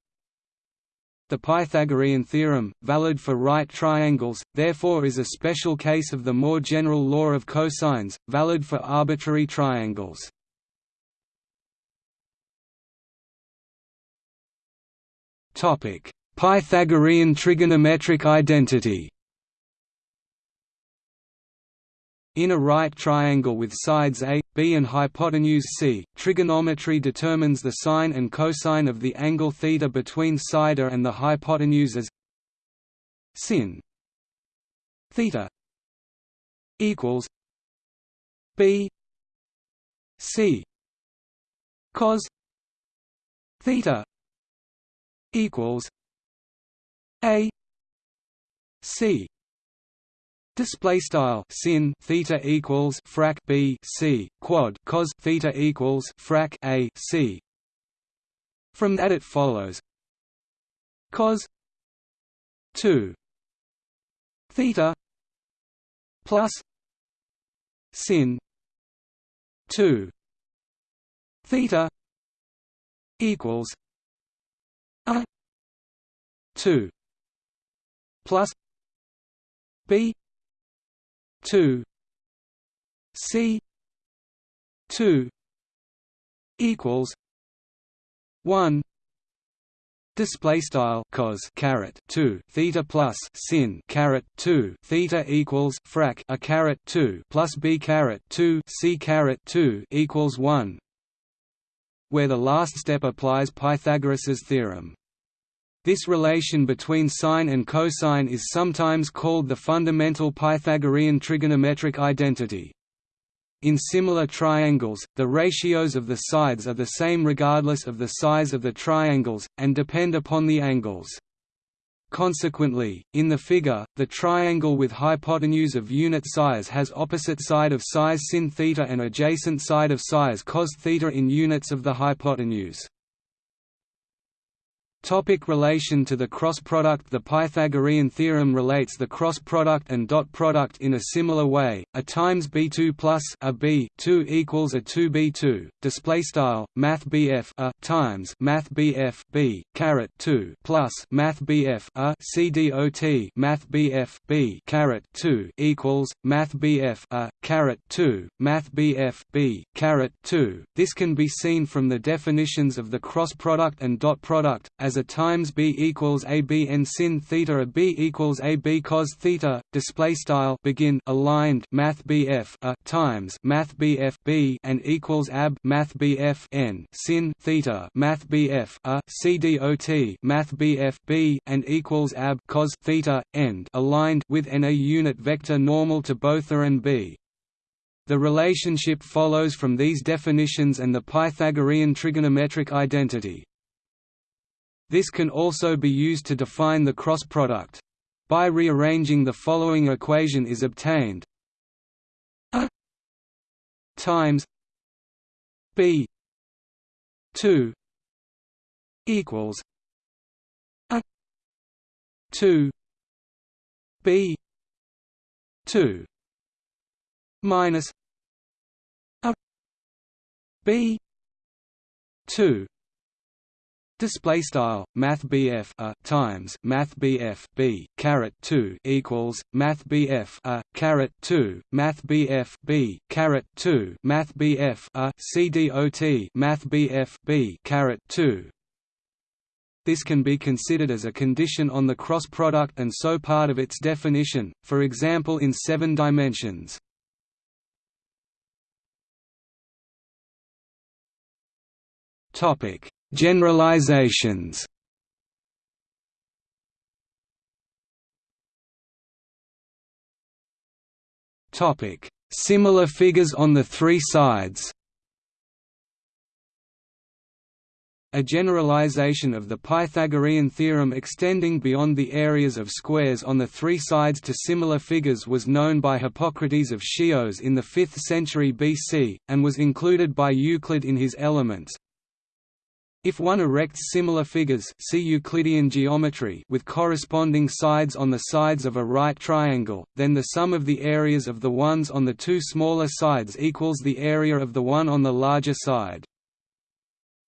Speaker 1: The Pythagorean theorem, valid for right triangles, therefore is a special case of the more general law of cosines, valid for arbitrary triangles. Topic: Pythagorean trigonometric identity. In a right triangle with sides A, B and hypotenuse C, trigonometry determines the sine and cosine of the angle theta between side A and the hypotenuse as sin theta equals B C cos theta equals a c. Display style sin theta equals frac b c quad cos theta equals frac a c. From that it follows cos 2 theta plus sin 2 theta equals a 2 plus b 2 c 2 equals 1 display style cos caret 2 theta plus sin caret 2 theta equals frac a caret 2 plus b caret 2 c caret 2 equals 1 where the last step applies Pythagoras's theorem. This relation between sine and cosine is sometimes called the fundamental Pythagorean trigonometric identity. In similar triangles, the ratios of the sides are the same regardless of the size of the triangles, and depend upon the angles. Consequently, in the figure, the triangle with hypotenuse of unit size has opposite side of size sin theta and adjacent side of size cos theta in units of the hypotenuse. Topic relation to the cross product The Pythagorean theorem relates the cross product and dot product in a similar way. A times b2 plus a b2 equals a 2b2. Display style math bf a times math bf b caret 2 plus math bf a cdot math bf b caret 2 equals math bf a caret 2 math bf b caret 2. This can be seen from the definitions of the cross product and dot product as a times b equals a b sin theta a b equals a b cos theta. Display style begin aligned math bf a times math bf b and equals ab math bf n sin theta math bf a c dot math bf b and equals ab cos theta end aligned with n a unit vector normal to both a and b. The relationship follows from these definitions and the Pythagorean trigonometric identity. This can also be used to define the cross product. By rearranging the following equation is obtained a times b 2 equals a 2 b 2 minus a b 2 Display style Math BF a times Math BF B caret two equals Math BF a caret two Math BF B caret two Math BF a CDOT Math BF B caret two. This can be considered as a condition on the cross product and so part of its definition, for example in seven dimensions. Topic Generalizations. Topic: Similar figures on the three sides. A generalization of the Pythagorean theorem extending beyond the areas of squares on the three sides to similar figures was known by Hippocrates of Chios in the 5th century BC, and was included by Euclid in his Elements, if one erects similar figures see Euclidean geometry with corresponding sides on the sides of a right triangle, then the sum of the areas of the ones on the two smaller sides equals the area of the one on the larger side.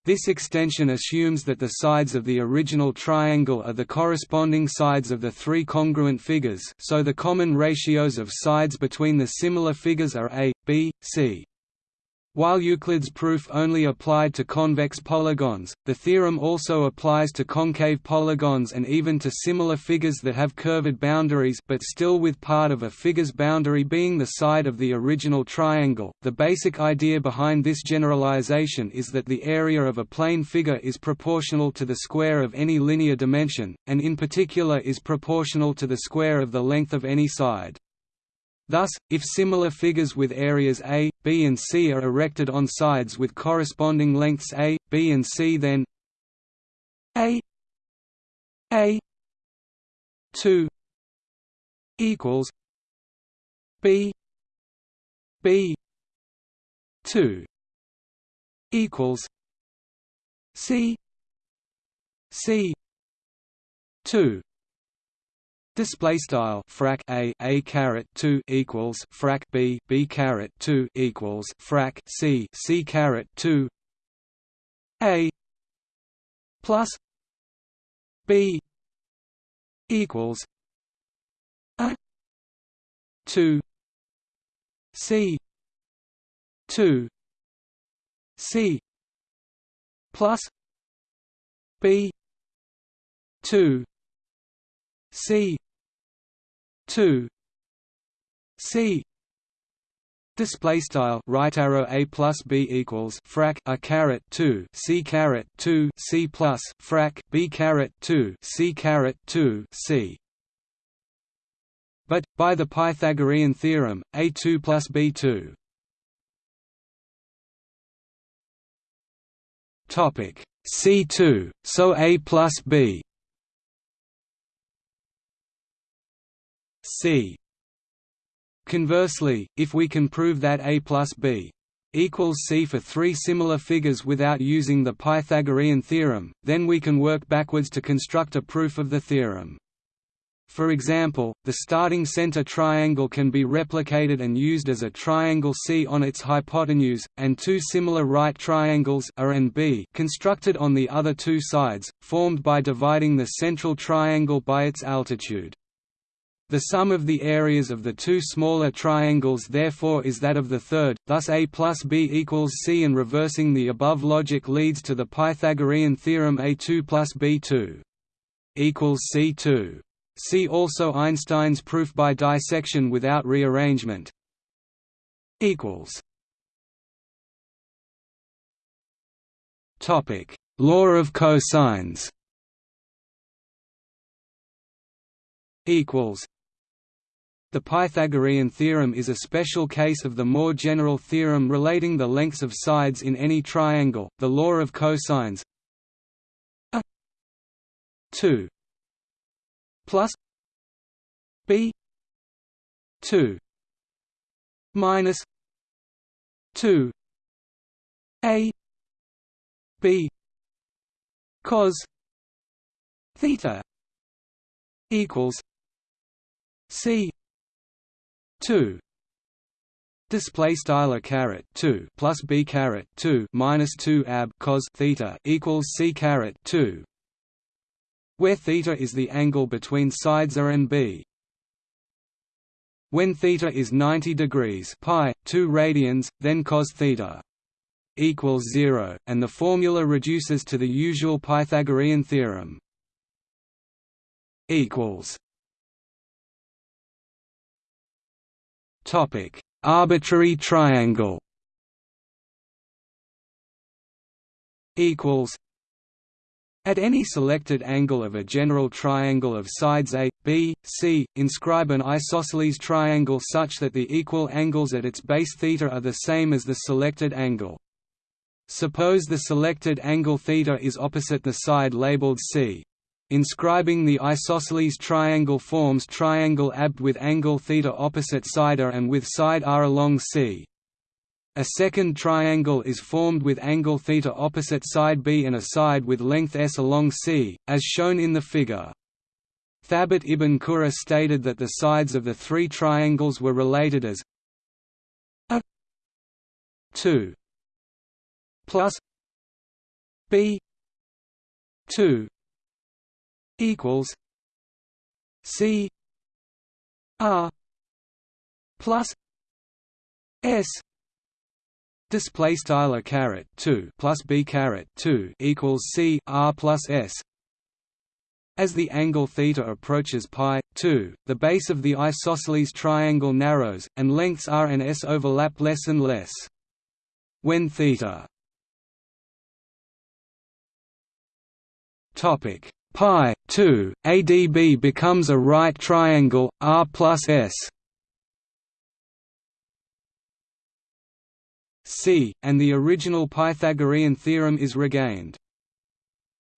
Speaker 1: This extension assumes that the sides of the original triangle are the corresponding sides of the three congruent figures so the common ratios of sides between the similar figures are a, b, c. While Euclid's proof only applied to convex polygons, the theorem also applies to concave polygons and even to similar figures that have curved boundaries but still with part of a figure's boundary being the side of the original triangle. The basic idea behind this generalization is that the area of a plane figure is proportional to the square of any linear dimension, and in particular is proportional to the square of the length of any side. Thus, if similar figures with areas A, B and C are erected on sides with corresponding lengths A, B and C then A A 2 equals B B 2 equals C C 2 Display style frac a a caret two equals frac b b caret two equals frac c c caret two a plus b equals a two c two c plus b two C two C Display style right arrow a plus b equals frac a caret two c caret two c plus frac b caret two c caret two c. But by the Pythagorean theorem, a two plus b two. Topic c two, so a plus b c. Conversely, if we can prove that a plus b equals C for three similar figures without using the Pythagorean theorem, then we can work backwards to construct a proof of the theorem. For example, the starting center triangle can be replicated and used as a triangle C on its hypotenuse, and two similar right triangles A and B constructed on the other two sides, formed by dividing the central triangle by its altitude. The sum of the areas of the two smaller triangles therefore is that of the third, thus A plus B equals C and reversing the above logic leads to the Pythagorean theorem A2 plus B2 equals C2. See also Einstein's proof by dissection without rearrangement. Equals. Topic: Law of cosines. Equals. The Pythagorean theorem is a special case of the more general theorem relating the lengths of sides in any triangle, the law of cosines. A 2 plus b 2 minus 2 a b cos theta equals c 2 display style a caret 2 plus b caret 2 minus 2 ab cos theta equals c caret 2 where theta is the angle between sides A and B. When theta is 90 degrees pi 2 radians, then cos theta equals 0, and the formula reduces to the usual Pythagorean theorem. equals Topic: Arbitrary triangle. Equals at any selected angle of a general triangle of sides A, B, C, inscribe an isosceles triangle such that the equal angles at its base theta are the same as the selected angle. Suppose the selected angle theta is opposite the side labeled C. Inscribing the isosceles triangle forms triangle AB with angle theta opposite side A and with side R along C. A second triangle is formed with angle theta opposite side B and a side with length s along C, as shown in the figure. Thabit ibn Qurra stated that the sides of the three triangles were related as a 2 plus b 2 equals c r plus s display style a caret 2 plus b caret 2 equals c r plus s. As the angle theta approaches pi 2 the base of the isosceles triangle narrows and lengths r and s overlap less and less. When theta topic pi 2 adb becomes a right triangle r plus s C, and the original Pythagorean theorem is regained.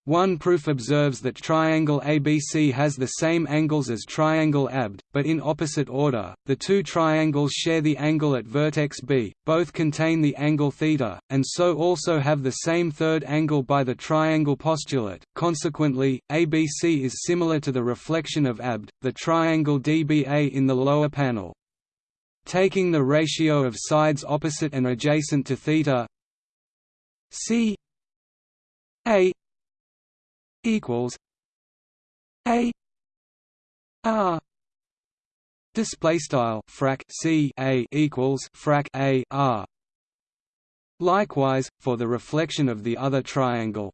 Speaker 1: One proof observes that triangle ABC has the same angles as triangle ABD, but in opposite order. The two triangles share the angle at vertex B, both contain the angle θ, and so also have the same third angle by the triangle postulate. Consequently, ABC is similar to the reflection of ABD, the triangle DBA in the lower panel. Taking the ratio of sides opposite and adjacent to theta C A equals A R display style frac C A equals frac A R. Likewise for the reflection of the other triangle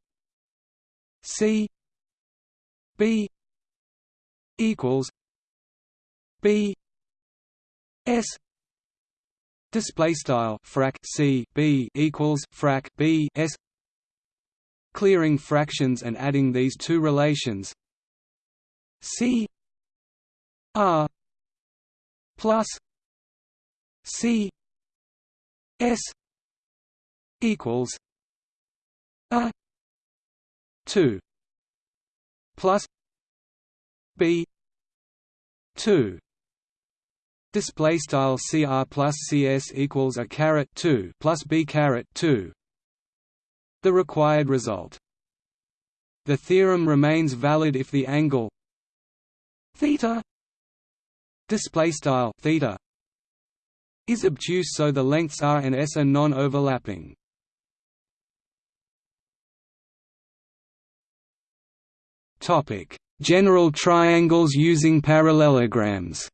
Speaker 1: C B equals B S. Display style frac C B equals frac B S clearing fractions and adding these two relations C R plus C S equals A two plus B two Display style cr plus cs equals a caret two plus b caret two. The required result. The theorem remains valid if the angle theta display style theta is obtuse so the lengths r and s are non-overlapping. Topic: General triangles using parallelograms.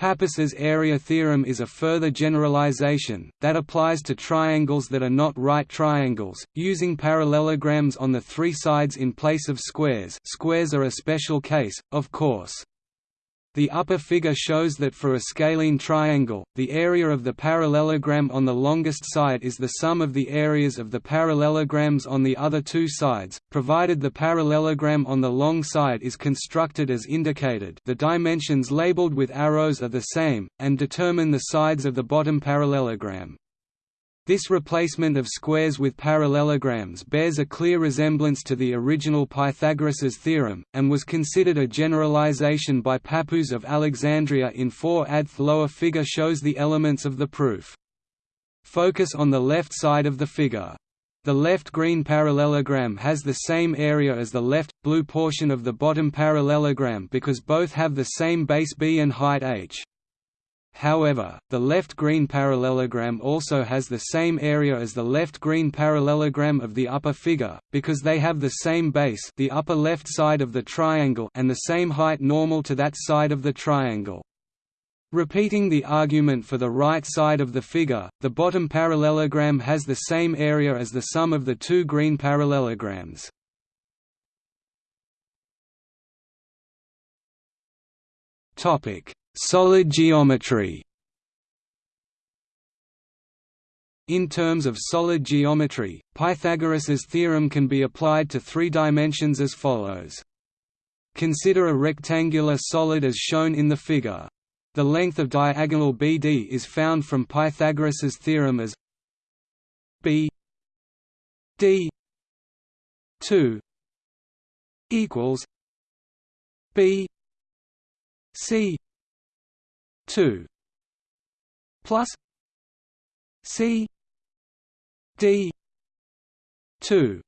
Speaker 1: Pappus's area theorem is a further generalization, that applies to triangles that are not right triangles, using parallelograms on the three sides in place of squares squares are a special case, of course. The upper figure shows that for a scalene triangle, the area of the parallelogram on the longest side is the sum of the areas of the parallelograms on the other two sides, provided the parallelogram on the long side is constructed as indicated the dimensions labeled with arrows are the same, and determine the sides of the bottom parallelogram. This replacement of squares with parallelograms bears a clear resemblance to the original Pythagoras's theorem, and was considered a generalization by Pappus of Alexandria in 4 adth lower figure shows the elements of the proof. Focus on the left side of the figure. The left green parallelogram has the same area as the left, blue portion of the bottom parallelogram because both have the same base b and height h. However, the left green parallelogram also has the same area as the left green parallelogram of the upper figure, because they have the same base the upper left side of the triangle and the same height normal to that side of the triangle. Repeating the argument for the right side of the figure, the bottom parallelogram has the same area as the sum of the two green parallelograms. Topic: Solid geometry In terms of solid geometry, Pythagoras's theorem can be applied to three dimensions as follows. Consider a rectangular solid as shown in the figure. The length of diagonal BD is found from Pythagoras's theorem as B D 2 equals B C two plus C D two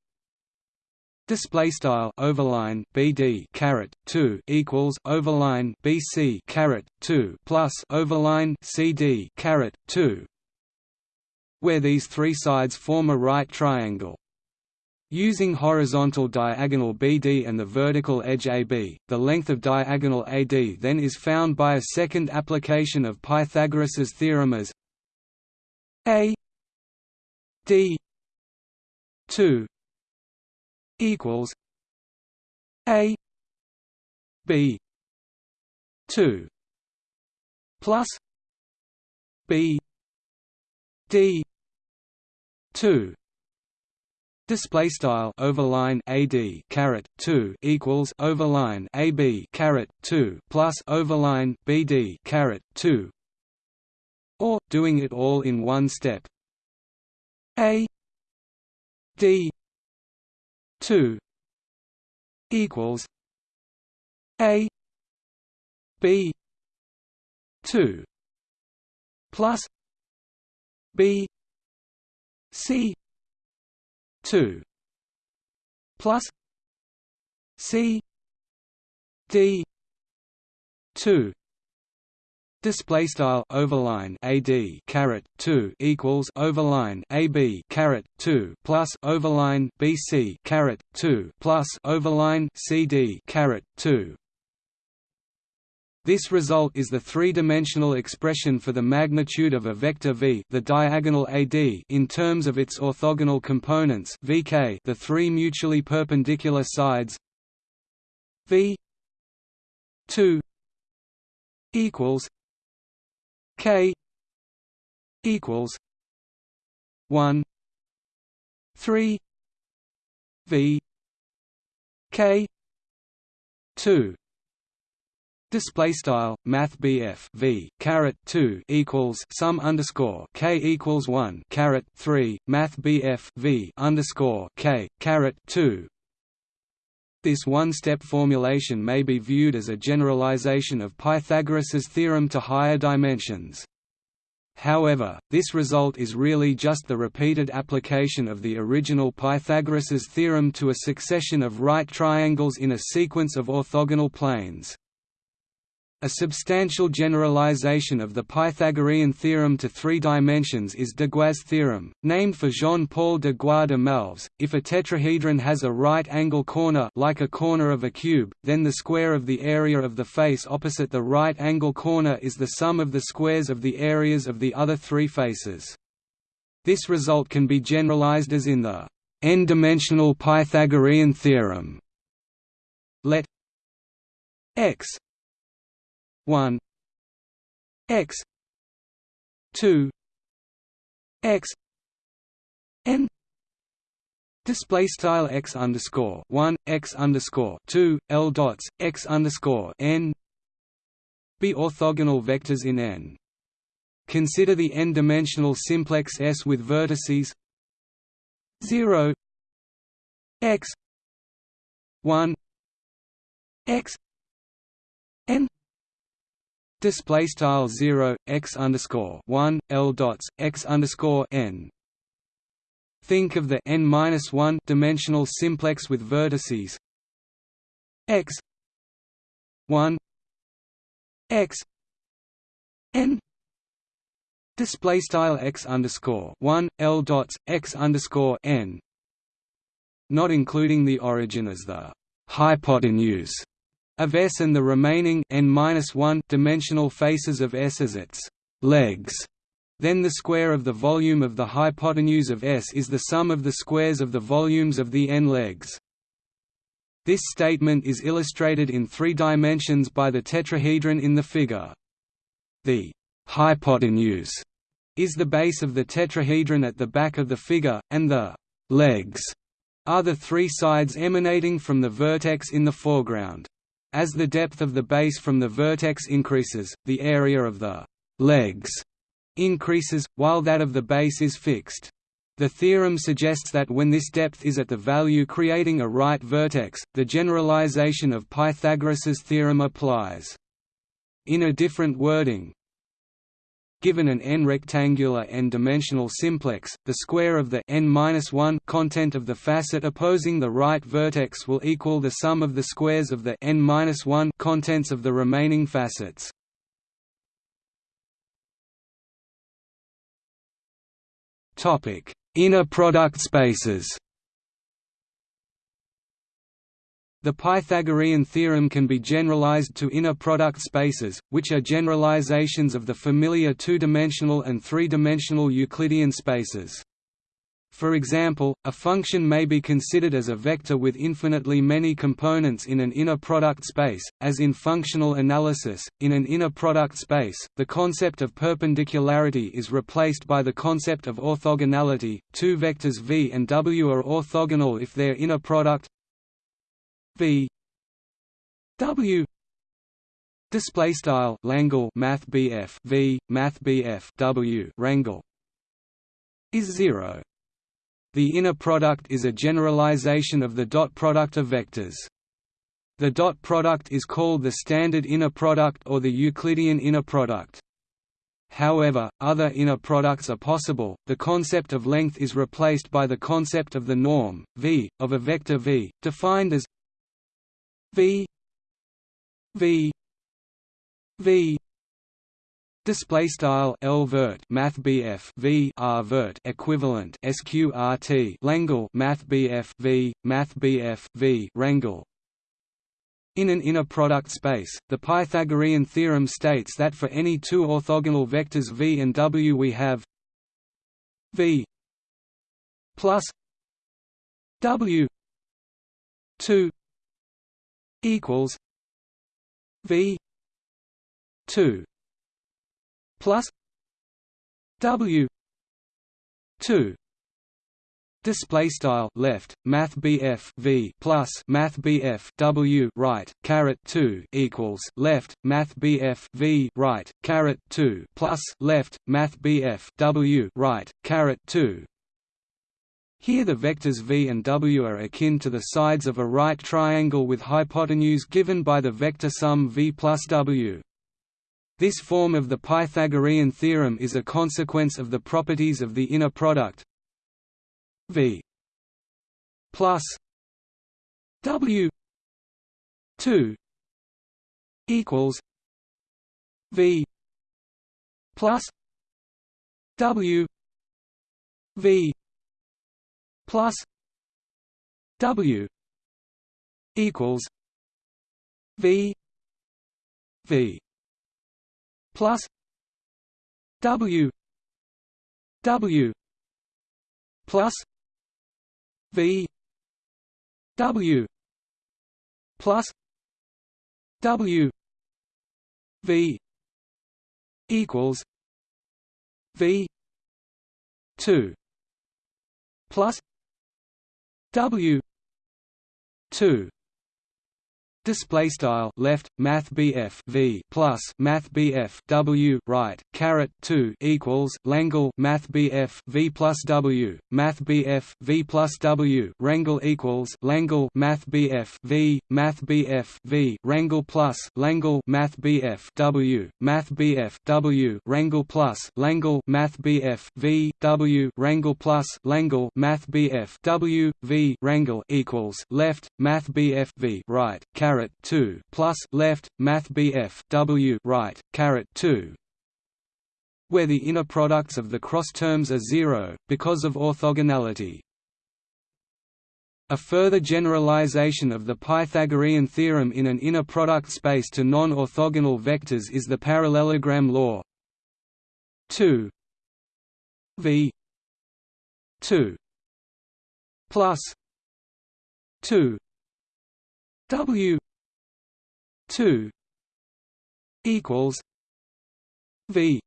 Speaker 1: Display style overline BD caret two equals overline BC caret two plus overline CD caret two, where these three sides form a right triangle. Using horizontal diagonal BD and the vertical edge AB, the length of diagonal AD then is found by a second application of Pythagoras's theorem as A D 2 equals A B 2 plus B D 2 Display style overline AD caret two equals overline AB caret two plus overline BD caret two or doing it all in one step. A D two equals A B two plus B C 2 plus C D 2 Display style overline AD caret two equals overline AB caret two plus overline BC caret two plus overline CD caret two this result is the three-dimensional expression for the magnitude of a vector v the diagonal AD in terms of its orthogonal components vk the three mutually perpendicular sides v 2 equals k equals 1 3 v k 2 Display style Math BF V caret two equals sum underscore K equals one caret three Math BF V underscore K caret two This one-step formulation may be viewed as a generalization of Pythagoras's theorem to higher dimensions. However, this result is really just the repeated application of the original Pythagoras's theorem to a succession of right triangles in a sequence of orthogonal planes. A substantial generalization of the Pythagorean theorem to three dimensions is de Gua's theorem, named for Jean-Paul de Gua de Malves. If a tetrahedron has a right-angle corner like a corner of a cube, then the square of the area of the face opposite the right-angle corner is the sum of the squares of the areas of the other three faces. This result can be generalized as in the n-dimensional Pythagorean theorem. Let x 1 x 2 x n Display style x underscore one x underscore two l dots x underscore n be orthogonal vectors in n. Consider the n-dimensional simplex S with vertices zero x one x n display style 0 x underscore 1 l dots x underscore n. Think of the n minus 1 dimensional simplex with vertices. X 1 x n. Display style x underscore 1 l dots x underscore n. Not including the origin as the hypotenuse of S and the remaining n-1 dimensional faces of S as its legs. Then the square of the volume of the hypotenuse of S is the sum of the squares of the volumes of the n legs. This statement is illustrated in three dimensions by the tetrahedron in the figure. The hypotenuse is the base of the tetrahedron at the back of the figure, and the legs are the three sides emanating from the vertex in the foreground. As the depth of the base from the vertex increases, the area of the legs increases, while that of the base is fixed. The theorem suggests that when this depth is at the value creating a right vertex, the generalization of Pythagoras's theorem applies. In a different wording, Given an n-rectangular n-dimensional simplex, the square of the n-1 content of the facet opposing the right vertex will equal the sum of the squares of the n-1 contents of the remaining facets. Topic: Inner product spaces. The Pythagorean theorem can be generalized to inner product spaces, which are generalizations of the familiar two-dimensional and three-dimensional Euclidean spaces. For example, a function may be considered as a vector with infinitely many components in an inner product space, as in functional analysis. In an inner product space, the concept of perpendicularity is replaced by the concept of orthogonality. Two vectors v and w are orthogonal if their inner product v w display style Langle math BF v math BF w rangle is 0 the inner product is a generalization of the dot product of vectors. The dot product is called the standard inner product or the Euclidean inner product. However, other inner products are possible. The concept of length is replaced by the concept of the norm v of a vector v, defined as V V V Display style L vert Math BF V R vert equivalent SQRT Langle Math BF V Math BF V Rangle in an inner product space, the Pythagorean theorem states that for any two orthogonal vectors v and w we have v plus w 2 equals V two plus W two Display style left Math BF V plus Math BF W right caret two equals left Math BF V right caret two plus left Math BF W right caret two Here the vectors v and w are akin to the sides of a right triangle with hypotenuse given by the vector sum v plus w. This form of the Pythagorean theorem is a consequence of the properties of the inner product v plus w 2 equals v plus w v plus W equals V V plus W W plus V W plus W V equals V two plus W two Display style left Math BF V plus Math BF W right caret two equals Langle Math BF V plus W Math BF V plus W Rangle equals Langle Math BF V Math BF V Rangle plus Langle Math BF W Math BF W Rangle plus Langle Math BF V W Rangle plus Langle Math BF W V Rangle equals left Math BF V right caret caret 2 plus left math BF W right caret 2 where the inner products of the cross terms are zero because of orthogonality. A further generalization of the Pythagorean theorem in an inner product space to non-orthogonal vectors is the parallelogram law. 2 v. 2 plus. 2 W two equals V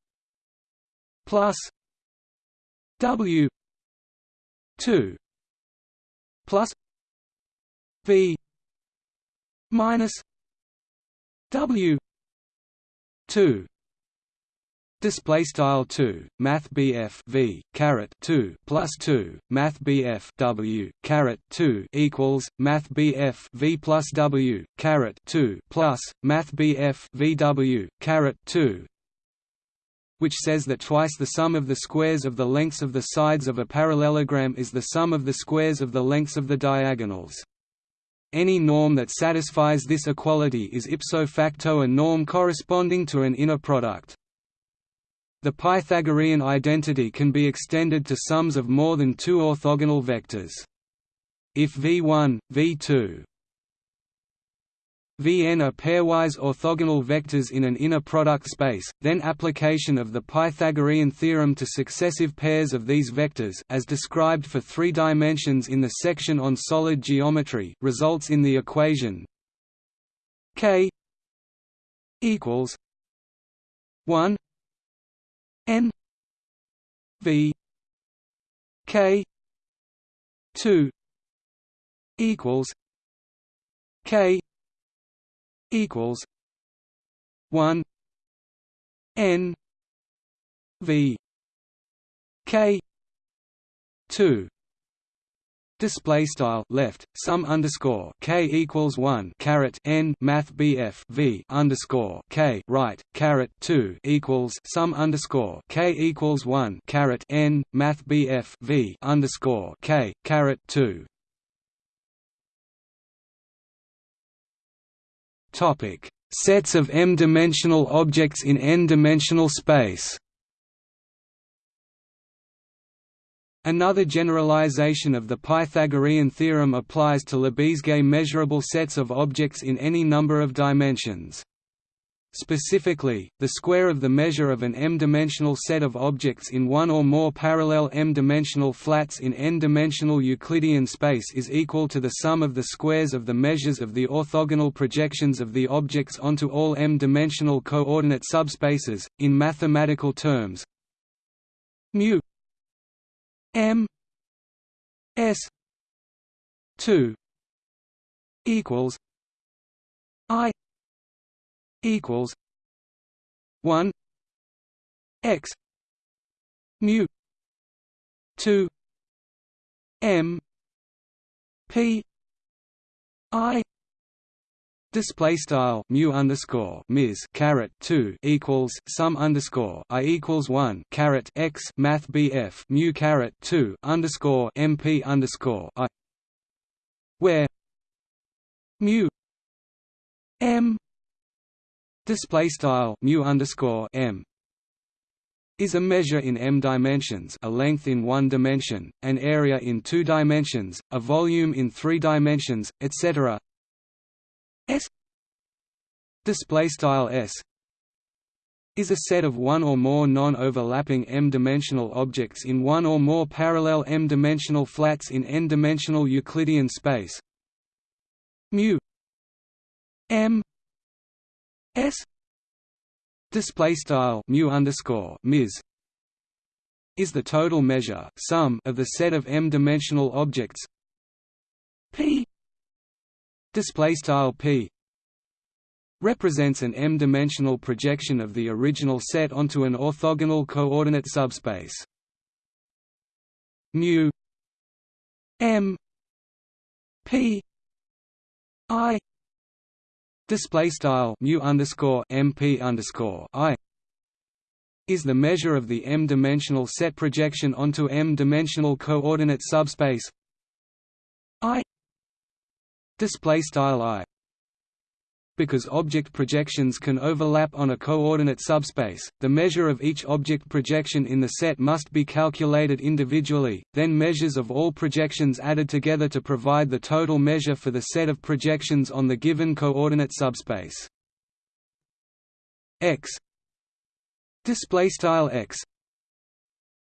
Speaker 1: plus W two plus V minus W two Display style two Math BF V caret two plus two Math BF W caret two equals Math BF V plus W caret two plus Math BF VW caret two which says that twice the sum of the squares of the lengths of the sides of a parallelogram is the sum of the squares of the lengths of the diagonals. Any norm that satisfies this equality is ipso facto a norm corresponding to an inner product. The Pythagorean identity can be extended to sums of more than two orthogonal vectors. If V1, V2, Vn are pairwise orthogonal vectors in an inner product space, then application of the Pythagorean theorem to successive pairs of these vectors as described for three dimensions in the section on solid geometry results in the equation k equals 1 n v k 2 equals k equals 1 n v k 2 Display style left sum underscore k equals one caret n math bf v underscore k right caret two equals sum underscore k equals one caret n math bf v underscore k caret two. Topic: Sets of m-dimensional objects in n-dimensional space. Another generalization of the Pythagorean theorem applies to Lebesgue measurable sets of objects in any number of dimensions. Specifically, the square of the measure of an m-dimensional set of objects in one or more parallel m-dimensional flats in n-dimensional Euclidean space is equal to the sum of the squares of the measures of the orthogonal projections of the objects onto all m-dimensional coordinate subspaces. In mathematical terms, mu M S two equals I equals one X mu two m p i Display style mu underscore ms caret two equals sum underscore i equals one caret x math bf mu caret two underscore mp underscore i where mu m display style mu underscore m is a measure in m dimensions a length in one dimension, an area in two dimensions, a volume in three dimensions, etc. S display style S is a set of one or more non-overlapping m-dimensional objects in one or more parallel m-dimensional flats in n-dimensional Euclidean space. Mu m s display style mu underscore ms is the total measure sum of the set of m-dimensional objects p display style p represents an m-dimensional projection of the original set onto an orthogonal coordinate subspace. Mu m p i display style mu underscore mp underscore i is the measure of the m-dimensional set projection onto m-dimensional coordinate subspace i display style i. Because object projections can overlap on a coordinate subspace, the measure of each object projection in the set must be calculated individually, then measures of all projections added together to provide the total measure for the set of projections on the given coordinate subspace. X. Display style x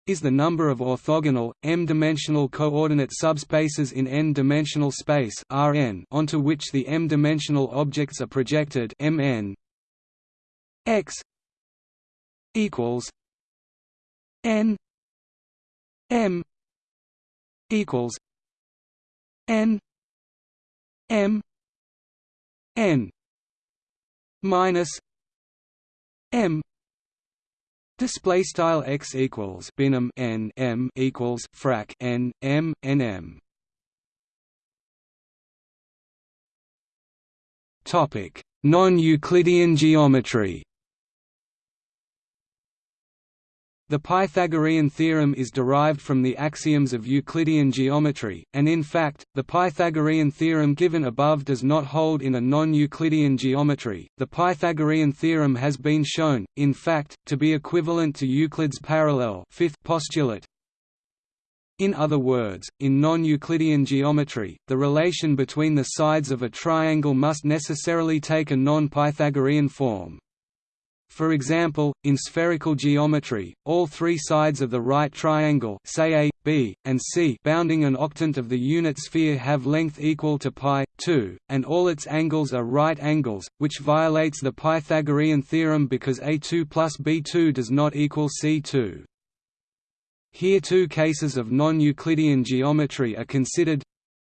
Speaker 1: is the number of orthogonal, m-dimensional coordinate subspaces in n-dimensional space Rn onto which the m-dimensional objects are projected Mn. X equals n m equals n m n minus m Display style x equals binom n m equals frac n m n m. Topic: Non-Euclidean geometry. The Pythagorean theorem is derived from the axioms of Euclidean geometry, and in fact, the Pythagorean theorem given above does not hold in a non-Euclidean geometry. The Pythagorean theorem has been shown, in fact, to be equivalent to Euclid's parallel fifth postulate. In other words, in non-Euclidean geometry, the relation between the sides of a triangle must necessarily take a non-Pythagorean form. For example, in spherical geometry, all three sides of the right triangle say A, B, and C bounding an octant of the unit sphere have length equal to pi 2, and all its angles are right angles, which violates the Pythagorean theorem because A2 plus B2 does not equal C2. Here two cases of non-Euclidean geometry are considered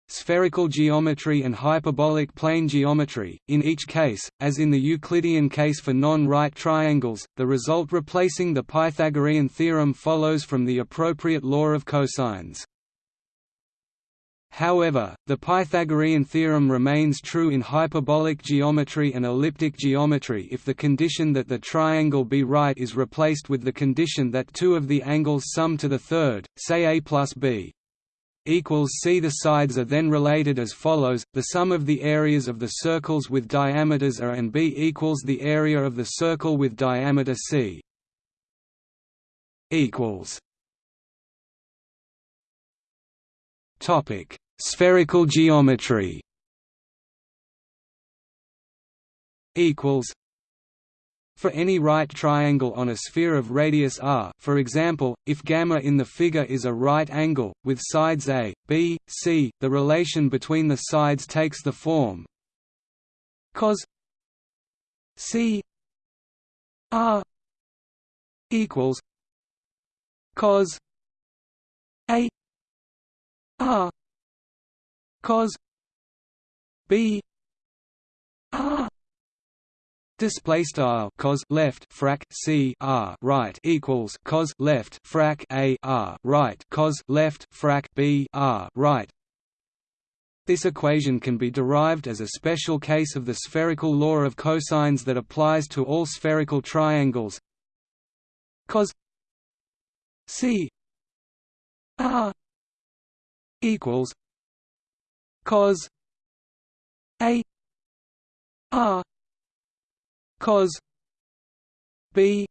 Speaker 1: spherical geometry and hyperbolic plane geometry. In each case, as in the Euclidean case for non-right triangles, the result replacing the Pythagorean theorem follows from the appropriate law of cosines. However, the Pythagorean theorem remains true in hyperbolic geometry and elliptic geometry if the condition that the triangle be right is replaced with the condition that two of the angles sum to the third, say a plus b equals c. The sides are then related as follows: the sum of the areas of the circles with diameters a and b equals the area of the circle with diameter c. Equals. Topic: Spherical geometry. Equals for any right triangle on a sphere of radius r for example, if gamma in the figure is a right angle, with sides a, b, c, the relation between the sides takes the form cos c r equals cos a r cos b r display style cos left frac c r right equals cos left frac a r right cos left frac b r right. This equation can be derived as a special case of the spherical law of cosines that applies to all spherical triangles. Cos c r equals cos a r cos b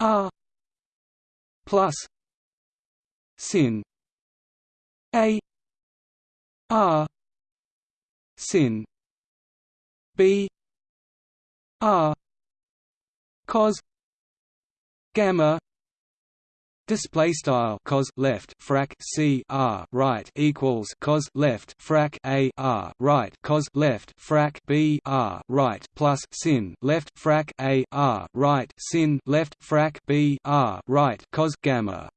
Speaker 1: r plus sin a r sin b r cos gamma Display style cos left frac c r right equals cos left frac a r right cos left frac b r right plus sin left frac a r right sin left frac b r right cos gamma.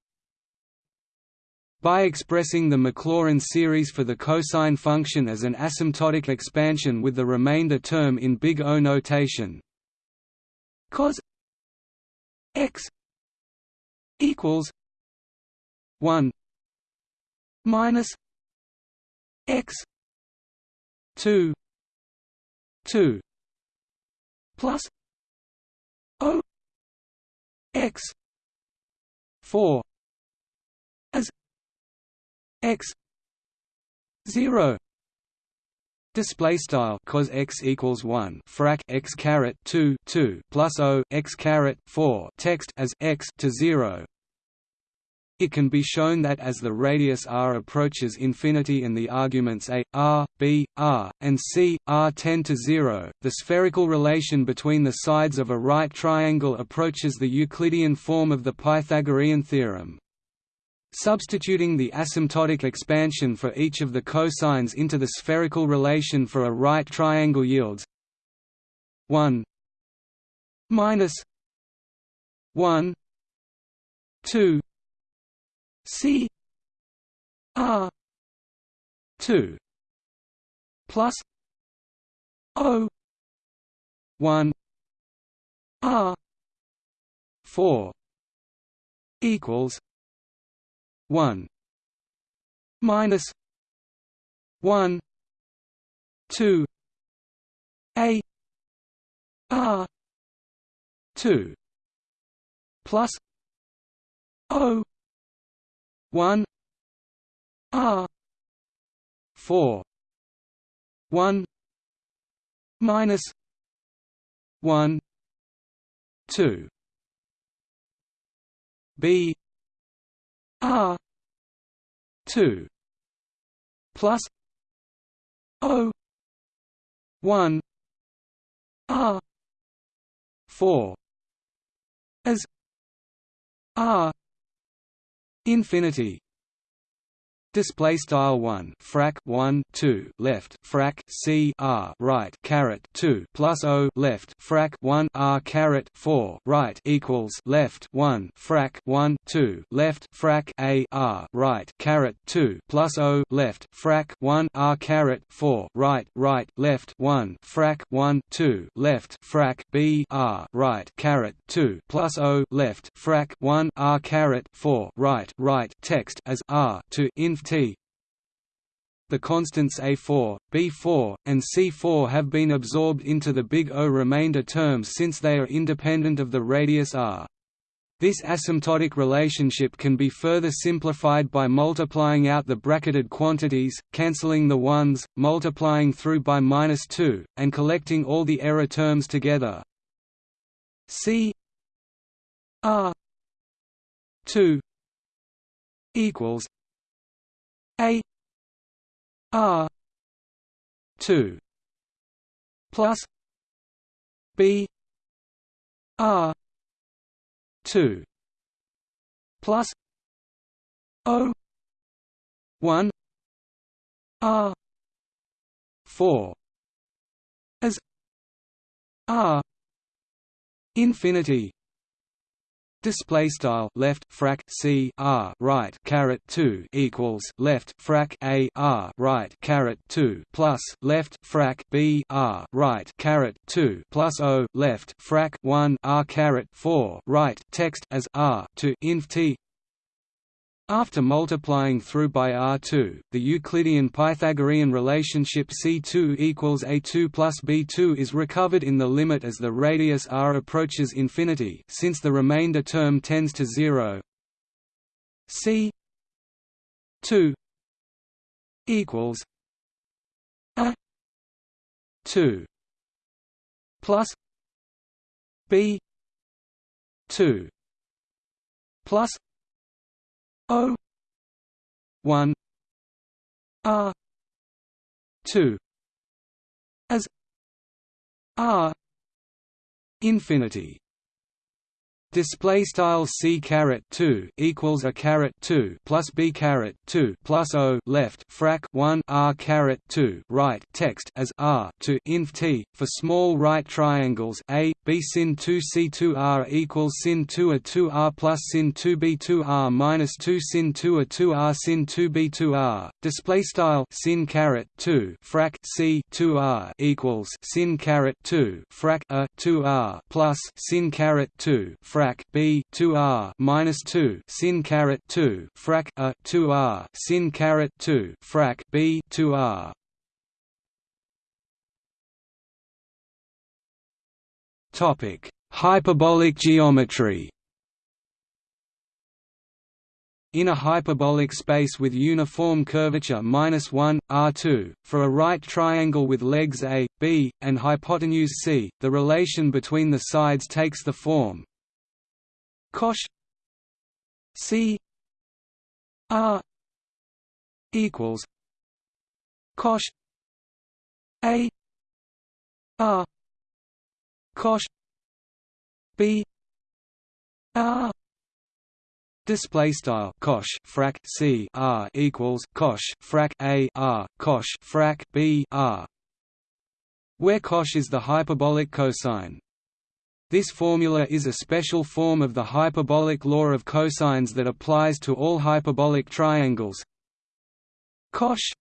Speaker 1: By expressing the Maclaurin series for the cosine function as an asymptotic expansion with the remainder term in big O notation, cos x equals one minus x two two plus O x four as x zero display style cos x equals 1 frac x caret 2 2 plus o x caret 4 text as x to 0 it can be shown that as the radius r approaches infinity and the arguments a, r, b, r, and c, r tend to zero, the spherical relation between the sides of a right triangle approaches the Euclidean form of the Pythagorean theorem. Substituting the asymptotic expansion for each of the cosines into the spherical relation for a right triangle yields 1 minus 1 2 c r 2 plus o 1 r 4 equals one minus one two A R two plus O one R four one minus one two B R two plus O one R four as R infinity display style 1 frac 1 2 left frac c r right caret 2 plus o left frac 1 r caret 4 right equals left 1 frac 1 2 left frac a r right caret 2 plus o left frac 1 r caret 4 right right left 1 frac 1 2 left frac b r right caret 2 plus o left frac 1 r caret 4 right right text as r to inf T the constants A4, B4, and C4 have been absorbed into the big O remainder terms since they are independent of the radius r. This asymptotic relationship can be further simplified by multiplying out the bracketed quantities, cancelling the ones, multiplying through by minus 2, and collecting all the error terms together. C R 2 equals a R two plus B R two plus O one R four as R infinity Display style left frac c r right caret two equals left frac a r right caret two plus left frac b r right caret two plus o left frac one r caret four right text as r to inf t after multiplying through by R2, the Euclidean Pythagorean relationship C2 equals A2 plus B2 is recovered in the limit as the radius r approaches infinity since the remainder term tends to zero. C 2 equals a 2 plus b 2 plus O one R two as R infinity Display style c caret two equals a caret two plus b caret two plus o left frac one r caret two right text as r to inf t for small right triangles a b sin two c two r equals sin two a two r plus sin two b two r minus two sin two a two r sin two b two r. Display style sin caret two frac c two r equals sin caret two frac a two r plus sin caret two b 2 r minus 2 sin caret 2 frac a 2 r sin caret 2 frac b 2 r. Topic hyperbolic geometry. In a hyperbolic space with uniform curvature minus 1, R2, for a right triangle with legs A, B, and hypotenuse C, the relation between the sides takes the form cosh C. R equals. Cosh A. R cosh B. R Display style. Cosh frac. C. R equals. Cosh frac. A. R cosh frac. B. R, where cosh is the hyperbolic cosine. This formula is a special form of the hyperbolic law of cosines that applies to all hyperbolic triangles. Cosh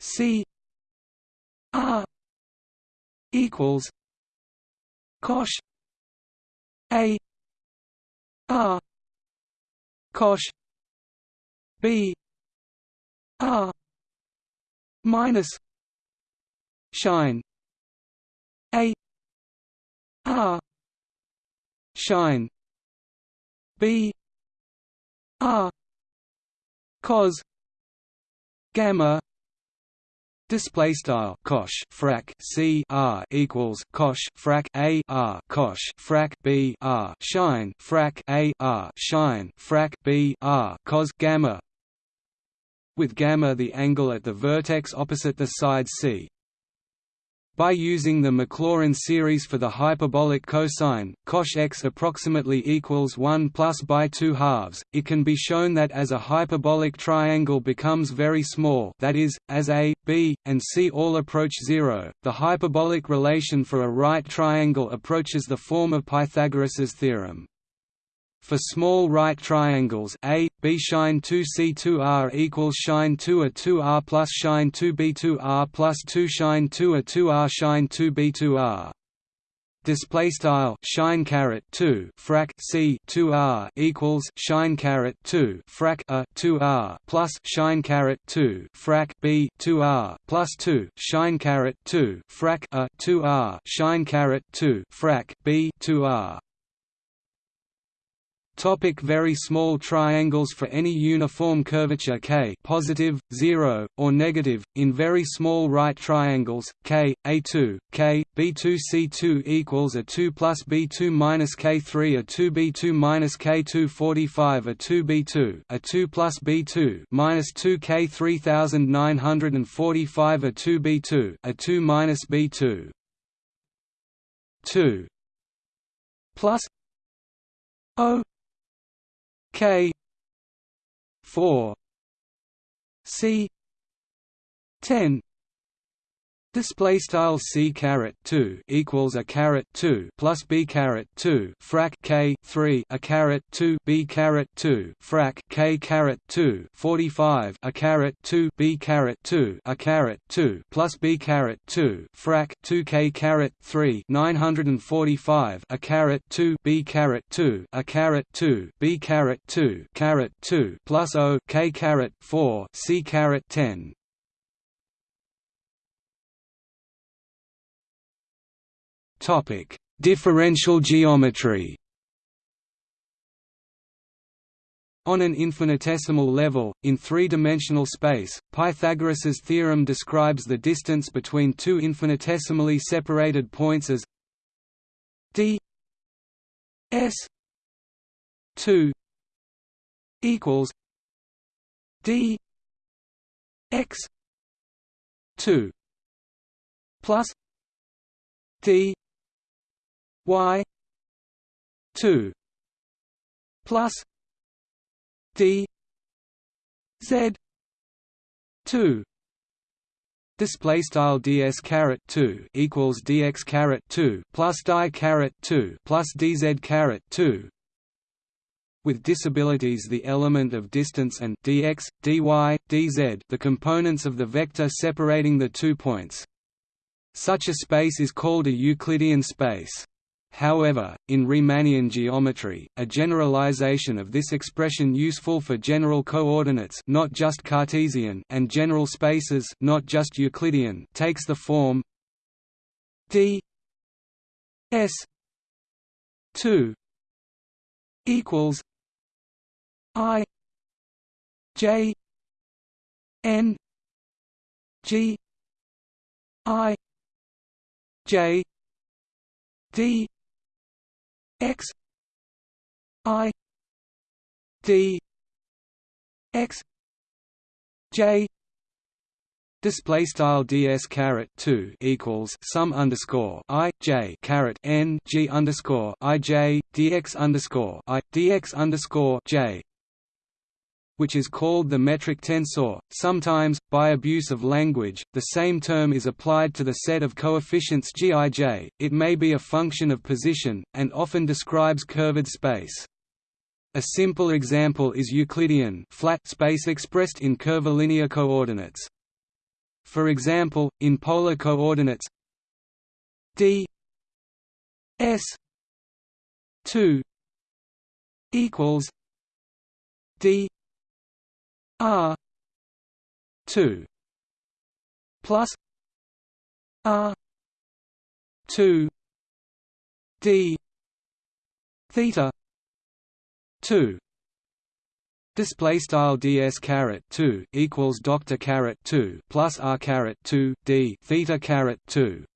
Speaker 1: C R equals cosh A R cosh B R minus shine A R shine B R cos gamma Display style cosh frac c r equals cosh frac a r cosh frac b r shine frac a r shine frac b r cos gamma. With gamma the angle at the vertex opposite the side c by using the Maclaurin series for the hyperbolic cosine, cosh x approximately equals 1 plus by 2 halves, it can be shown that as a hyperbolic triangle becomes very small that is, as a, b, and c all approach zero, the hyperbolic relation for a right triangle approaches the form of Pythagoras's theorem. For small right triangles A, B shine 2 C2R equals shine 2 A 2R plus shine 2 B2R plus 2 shine 2 A 2R shine 2 B2R. Display style shine caret two frac c two r equals shine caret two frac a two r plus shine caret two frac b two r plus two shine caret two frac a two r shine caret two frac b two r Topic very small triangles For any uniform curvature k positive, 0, or negative, in very small right triangles, k, a2, k, b2 c2 equals a 2 plus b2 minus k3 a 2 b2 minus k2 45 a 2 b2 a 2 plus b2 minus 2 k 3945 a 2 b2 a 2 minus b2 2 plus o K four C ten Display style c caret two equals a caret two plus b caret two frac k three a caret two b caret two frac k caret two forty five a caret two b caret two a caret two plus b caret two frac two k caret three nine hundred and forty five a caret two b caret two a caret two b caret two caret two plus o k caret four c caret ten Topic: Differential geometry. On an infinitesimal level, in three-dimensional space, Pythagoras's theorem describes the distance between two infinitesimally separated points as d s 2 equals d x 2 plus d y 2 plus d z 2 display style ds caret 2 equals dx caret 2 plus di caret 2 plus dz caret 2 with disabilities the element of distance and dx, dy, dz the components of the vector separating the two points. Such a space is called a Euclidean space. However, in Riemannian geometry, a generalization of this expression useful for general coordinates not just Cartesian and general spaces not just Euclidean takes the form d s 2 equals i j n g i j d x i d x j Display style ds caret two equals sum underscore i j caret n g underscore i j dx underscore i dx underscore j which is called the metric tensor. Sometimes, by abuse of language, the same term is applied to the set of coefficients Gij, it may be a function of position, and often describes curved space. A simple example is Euclidean flat space expressed in curvilinear coordinates. For example, in polar coordinates d s 2 equals d R two plus R two D theta two Display style ds caret two equals doctor caret two plus r caret two d theta caret two.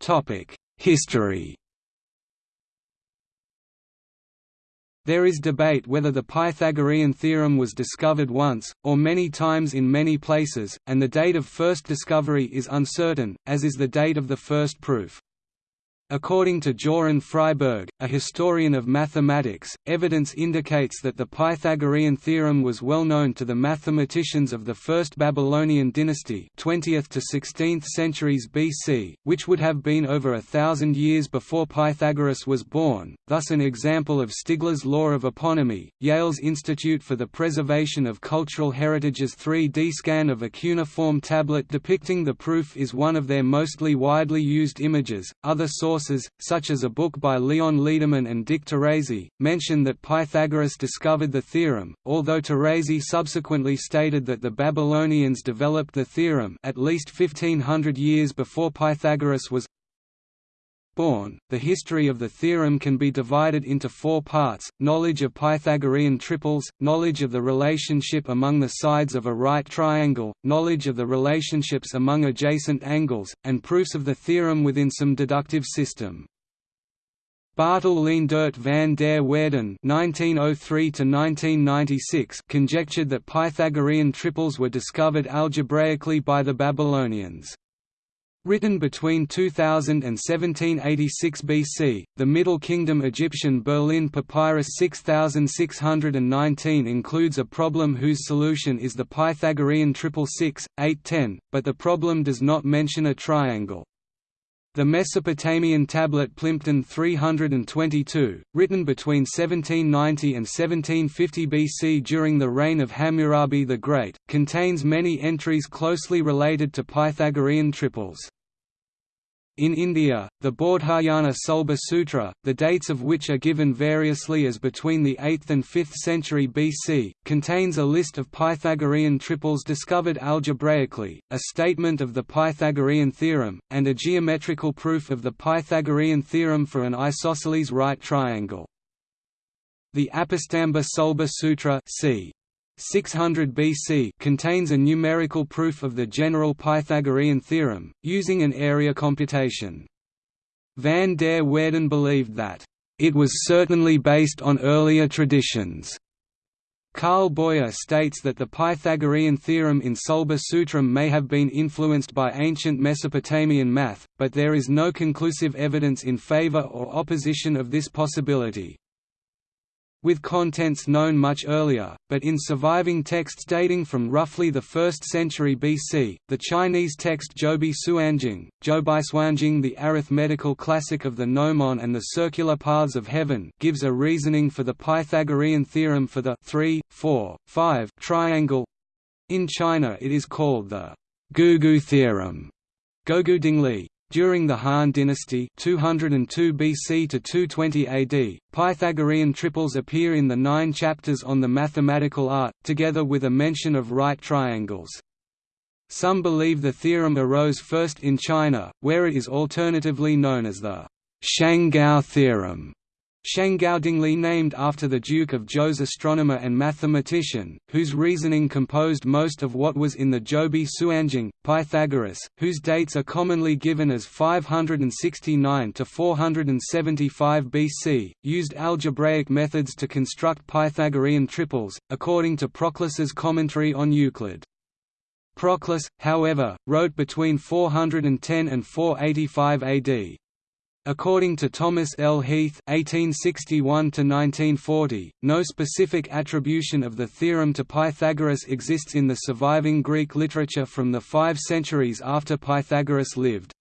Speaker 1: Topic History There is debate whether the Pythagorean theorem was discovered once, or many times in many places, and the date of first discovery is uncertain, as is the date of the first proof. According to Jöran Friberg, a historian of mathematics, evidence indicates that the Pythagorean theorem was well known to the mathematicians of the First Babylonian dynasty 20th to 16th centuries BC, which would have been over a thousand years before Pythagoras was born, thus an example of Stigler's law of eponymy. Yale's Institute for the Preservation of Cultural Heritage's 3D scan of a cuneiform tablet depicting the proof is one of their mostly widely used images. Other sources sources, such as a book by Leon Lederman and Dick Teresi, mention that Pythagoras discovered the theorem, although Teresi subsequently stated that the Babylonians developed the theorem at least 1500 years before Pythagoras was born. The history of the theorem can be divided into four parts knowledge of Pythagorean triples, knowledge of the relationship among the sides of a right triangle, knowledge of the relationships among adjacent angles, and proofs of the theorem within some deductive system. Bartel Leendert van der (1903–1996) conjectured that Pythagorean triples were discovered algebraically by the Babylonians. Written between 2000 and 1786 BC, the Middle Kingdom Egyptian Berlin Papyrus 6619 includes a problem whose solution is the Pythagorean triple six, eight ten, but the problem does not mention a triangle. The Mesopotamian tablet Plimpton 322, written between 1790 and 1750 BC during the reign of Hammurabi the Great, contains many entries closely related to Pythagorean triples. In India, the Baudhayana Sulba Sutra, the dates of which are given variously as between the 8th and 5th century BC, contains a list of Pythagorean triples discovered algebraically, a statement of the Pythagorean theorem, and a geometrical proof of the Pythagorean theorem for an isosceles right triangle. The Apastamba Sulba Sutra c. 600 BC contains a numerical proof of the general Pythagorean theorem, using an area computation. Van der Waerden believed that, "...it was certainly based on earlier traditions." Carl Boyer states that the Pythagorean theorem in Sulba Sutram may have been influenced by ancient Mesopotamian math, but there is no conclusive evidence in favor or opposition of this possibility with contents known much earlier, but in surviving texts dating from roughly the 1st century BC, the Chinese text Zhoubi Suanjing, Zhoubi the arithmetical classic of the gnomon and the circular paths of heaven gives a reasoning for the Pythagorean theorem for the 3, 4, 5 triangle. In China it is called the Gougu theorem. Gougu Dingli, during the Han dynasty 202 BC to 220 AD, Pythagorean triples appear in the nine chapters on the mathematical art, together with a mention of right triangles. Some believe the theorem arose first in China, where it is alternatively known as the Shanggao theorem. Shanggaodingli named after the Duke of Zhou's astronomer and mathematician, whose reasoning composed most of what was in the Zhoubi Suanjing, Pythagoras, whose dates are commonly given as 569 to 475 BC, used algebraic methods to construct Pythagorean triples, according to Proclus's commentary on Euclid. Proclus, however, wrote between 410 and 485 AD. According to Thomas L. Heath (1861–1940), no specific attribution of the theorem to Pythagoras exists in the surviving Greek literature from the five centuries after Pythagoras lived.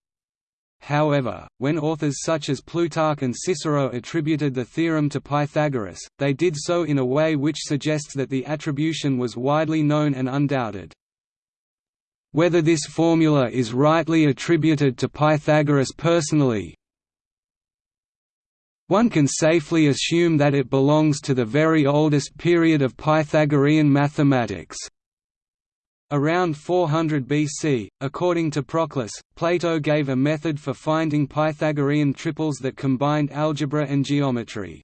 Speaker 1: However, when authors such as Plutarch and Cicero attributed the theorem to Pythagoras, they did so in a way which suggests that the attribution was widely known and undoubted. Whether this formula is rightly attributed to Pythagoras personally, one can safely assume that it belongs to the very oldest period of Pythagorean mathematics. Around 400 BC, according to Proclus, Plato gave a method for finding Pythagorean triples that combined algebra and geometry.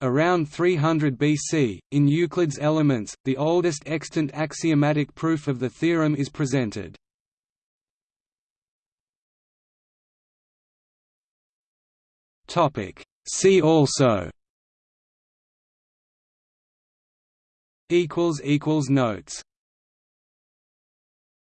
Speaker 1: Around 300 BC, in Euclid's Elements, the oldest extant axiomatic proof of the theorem is presented. Topic: See also. Notes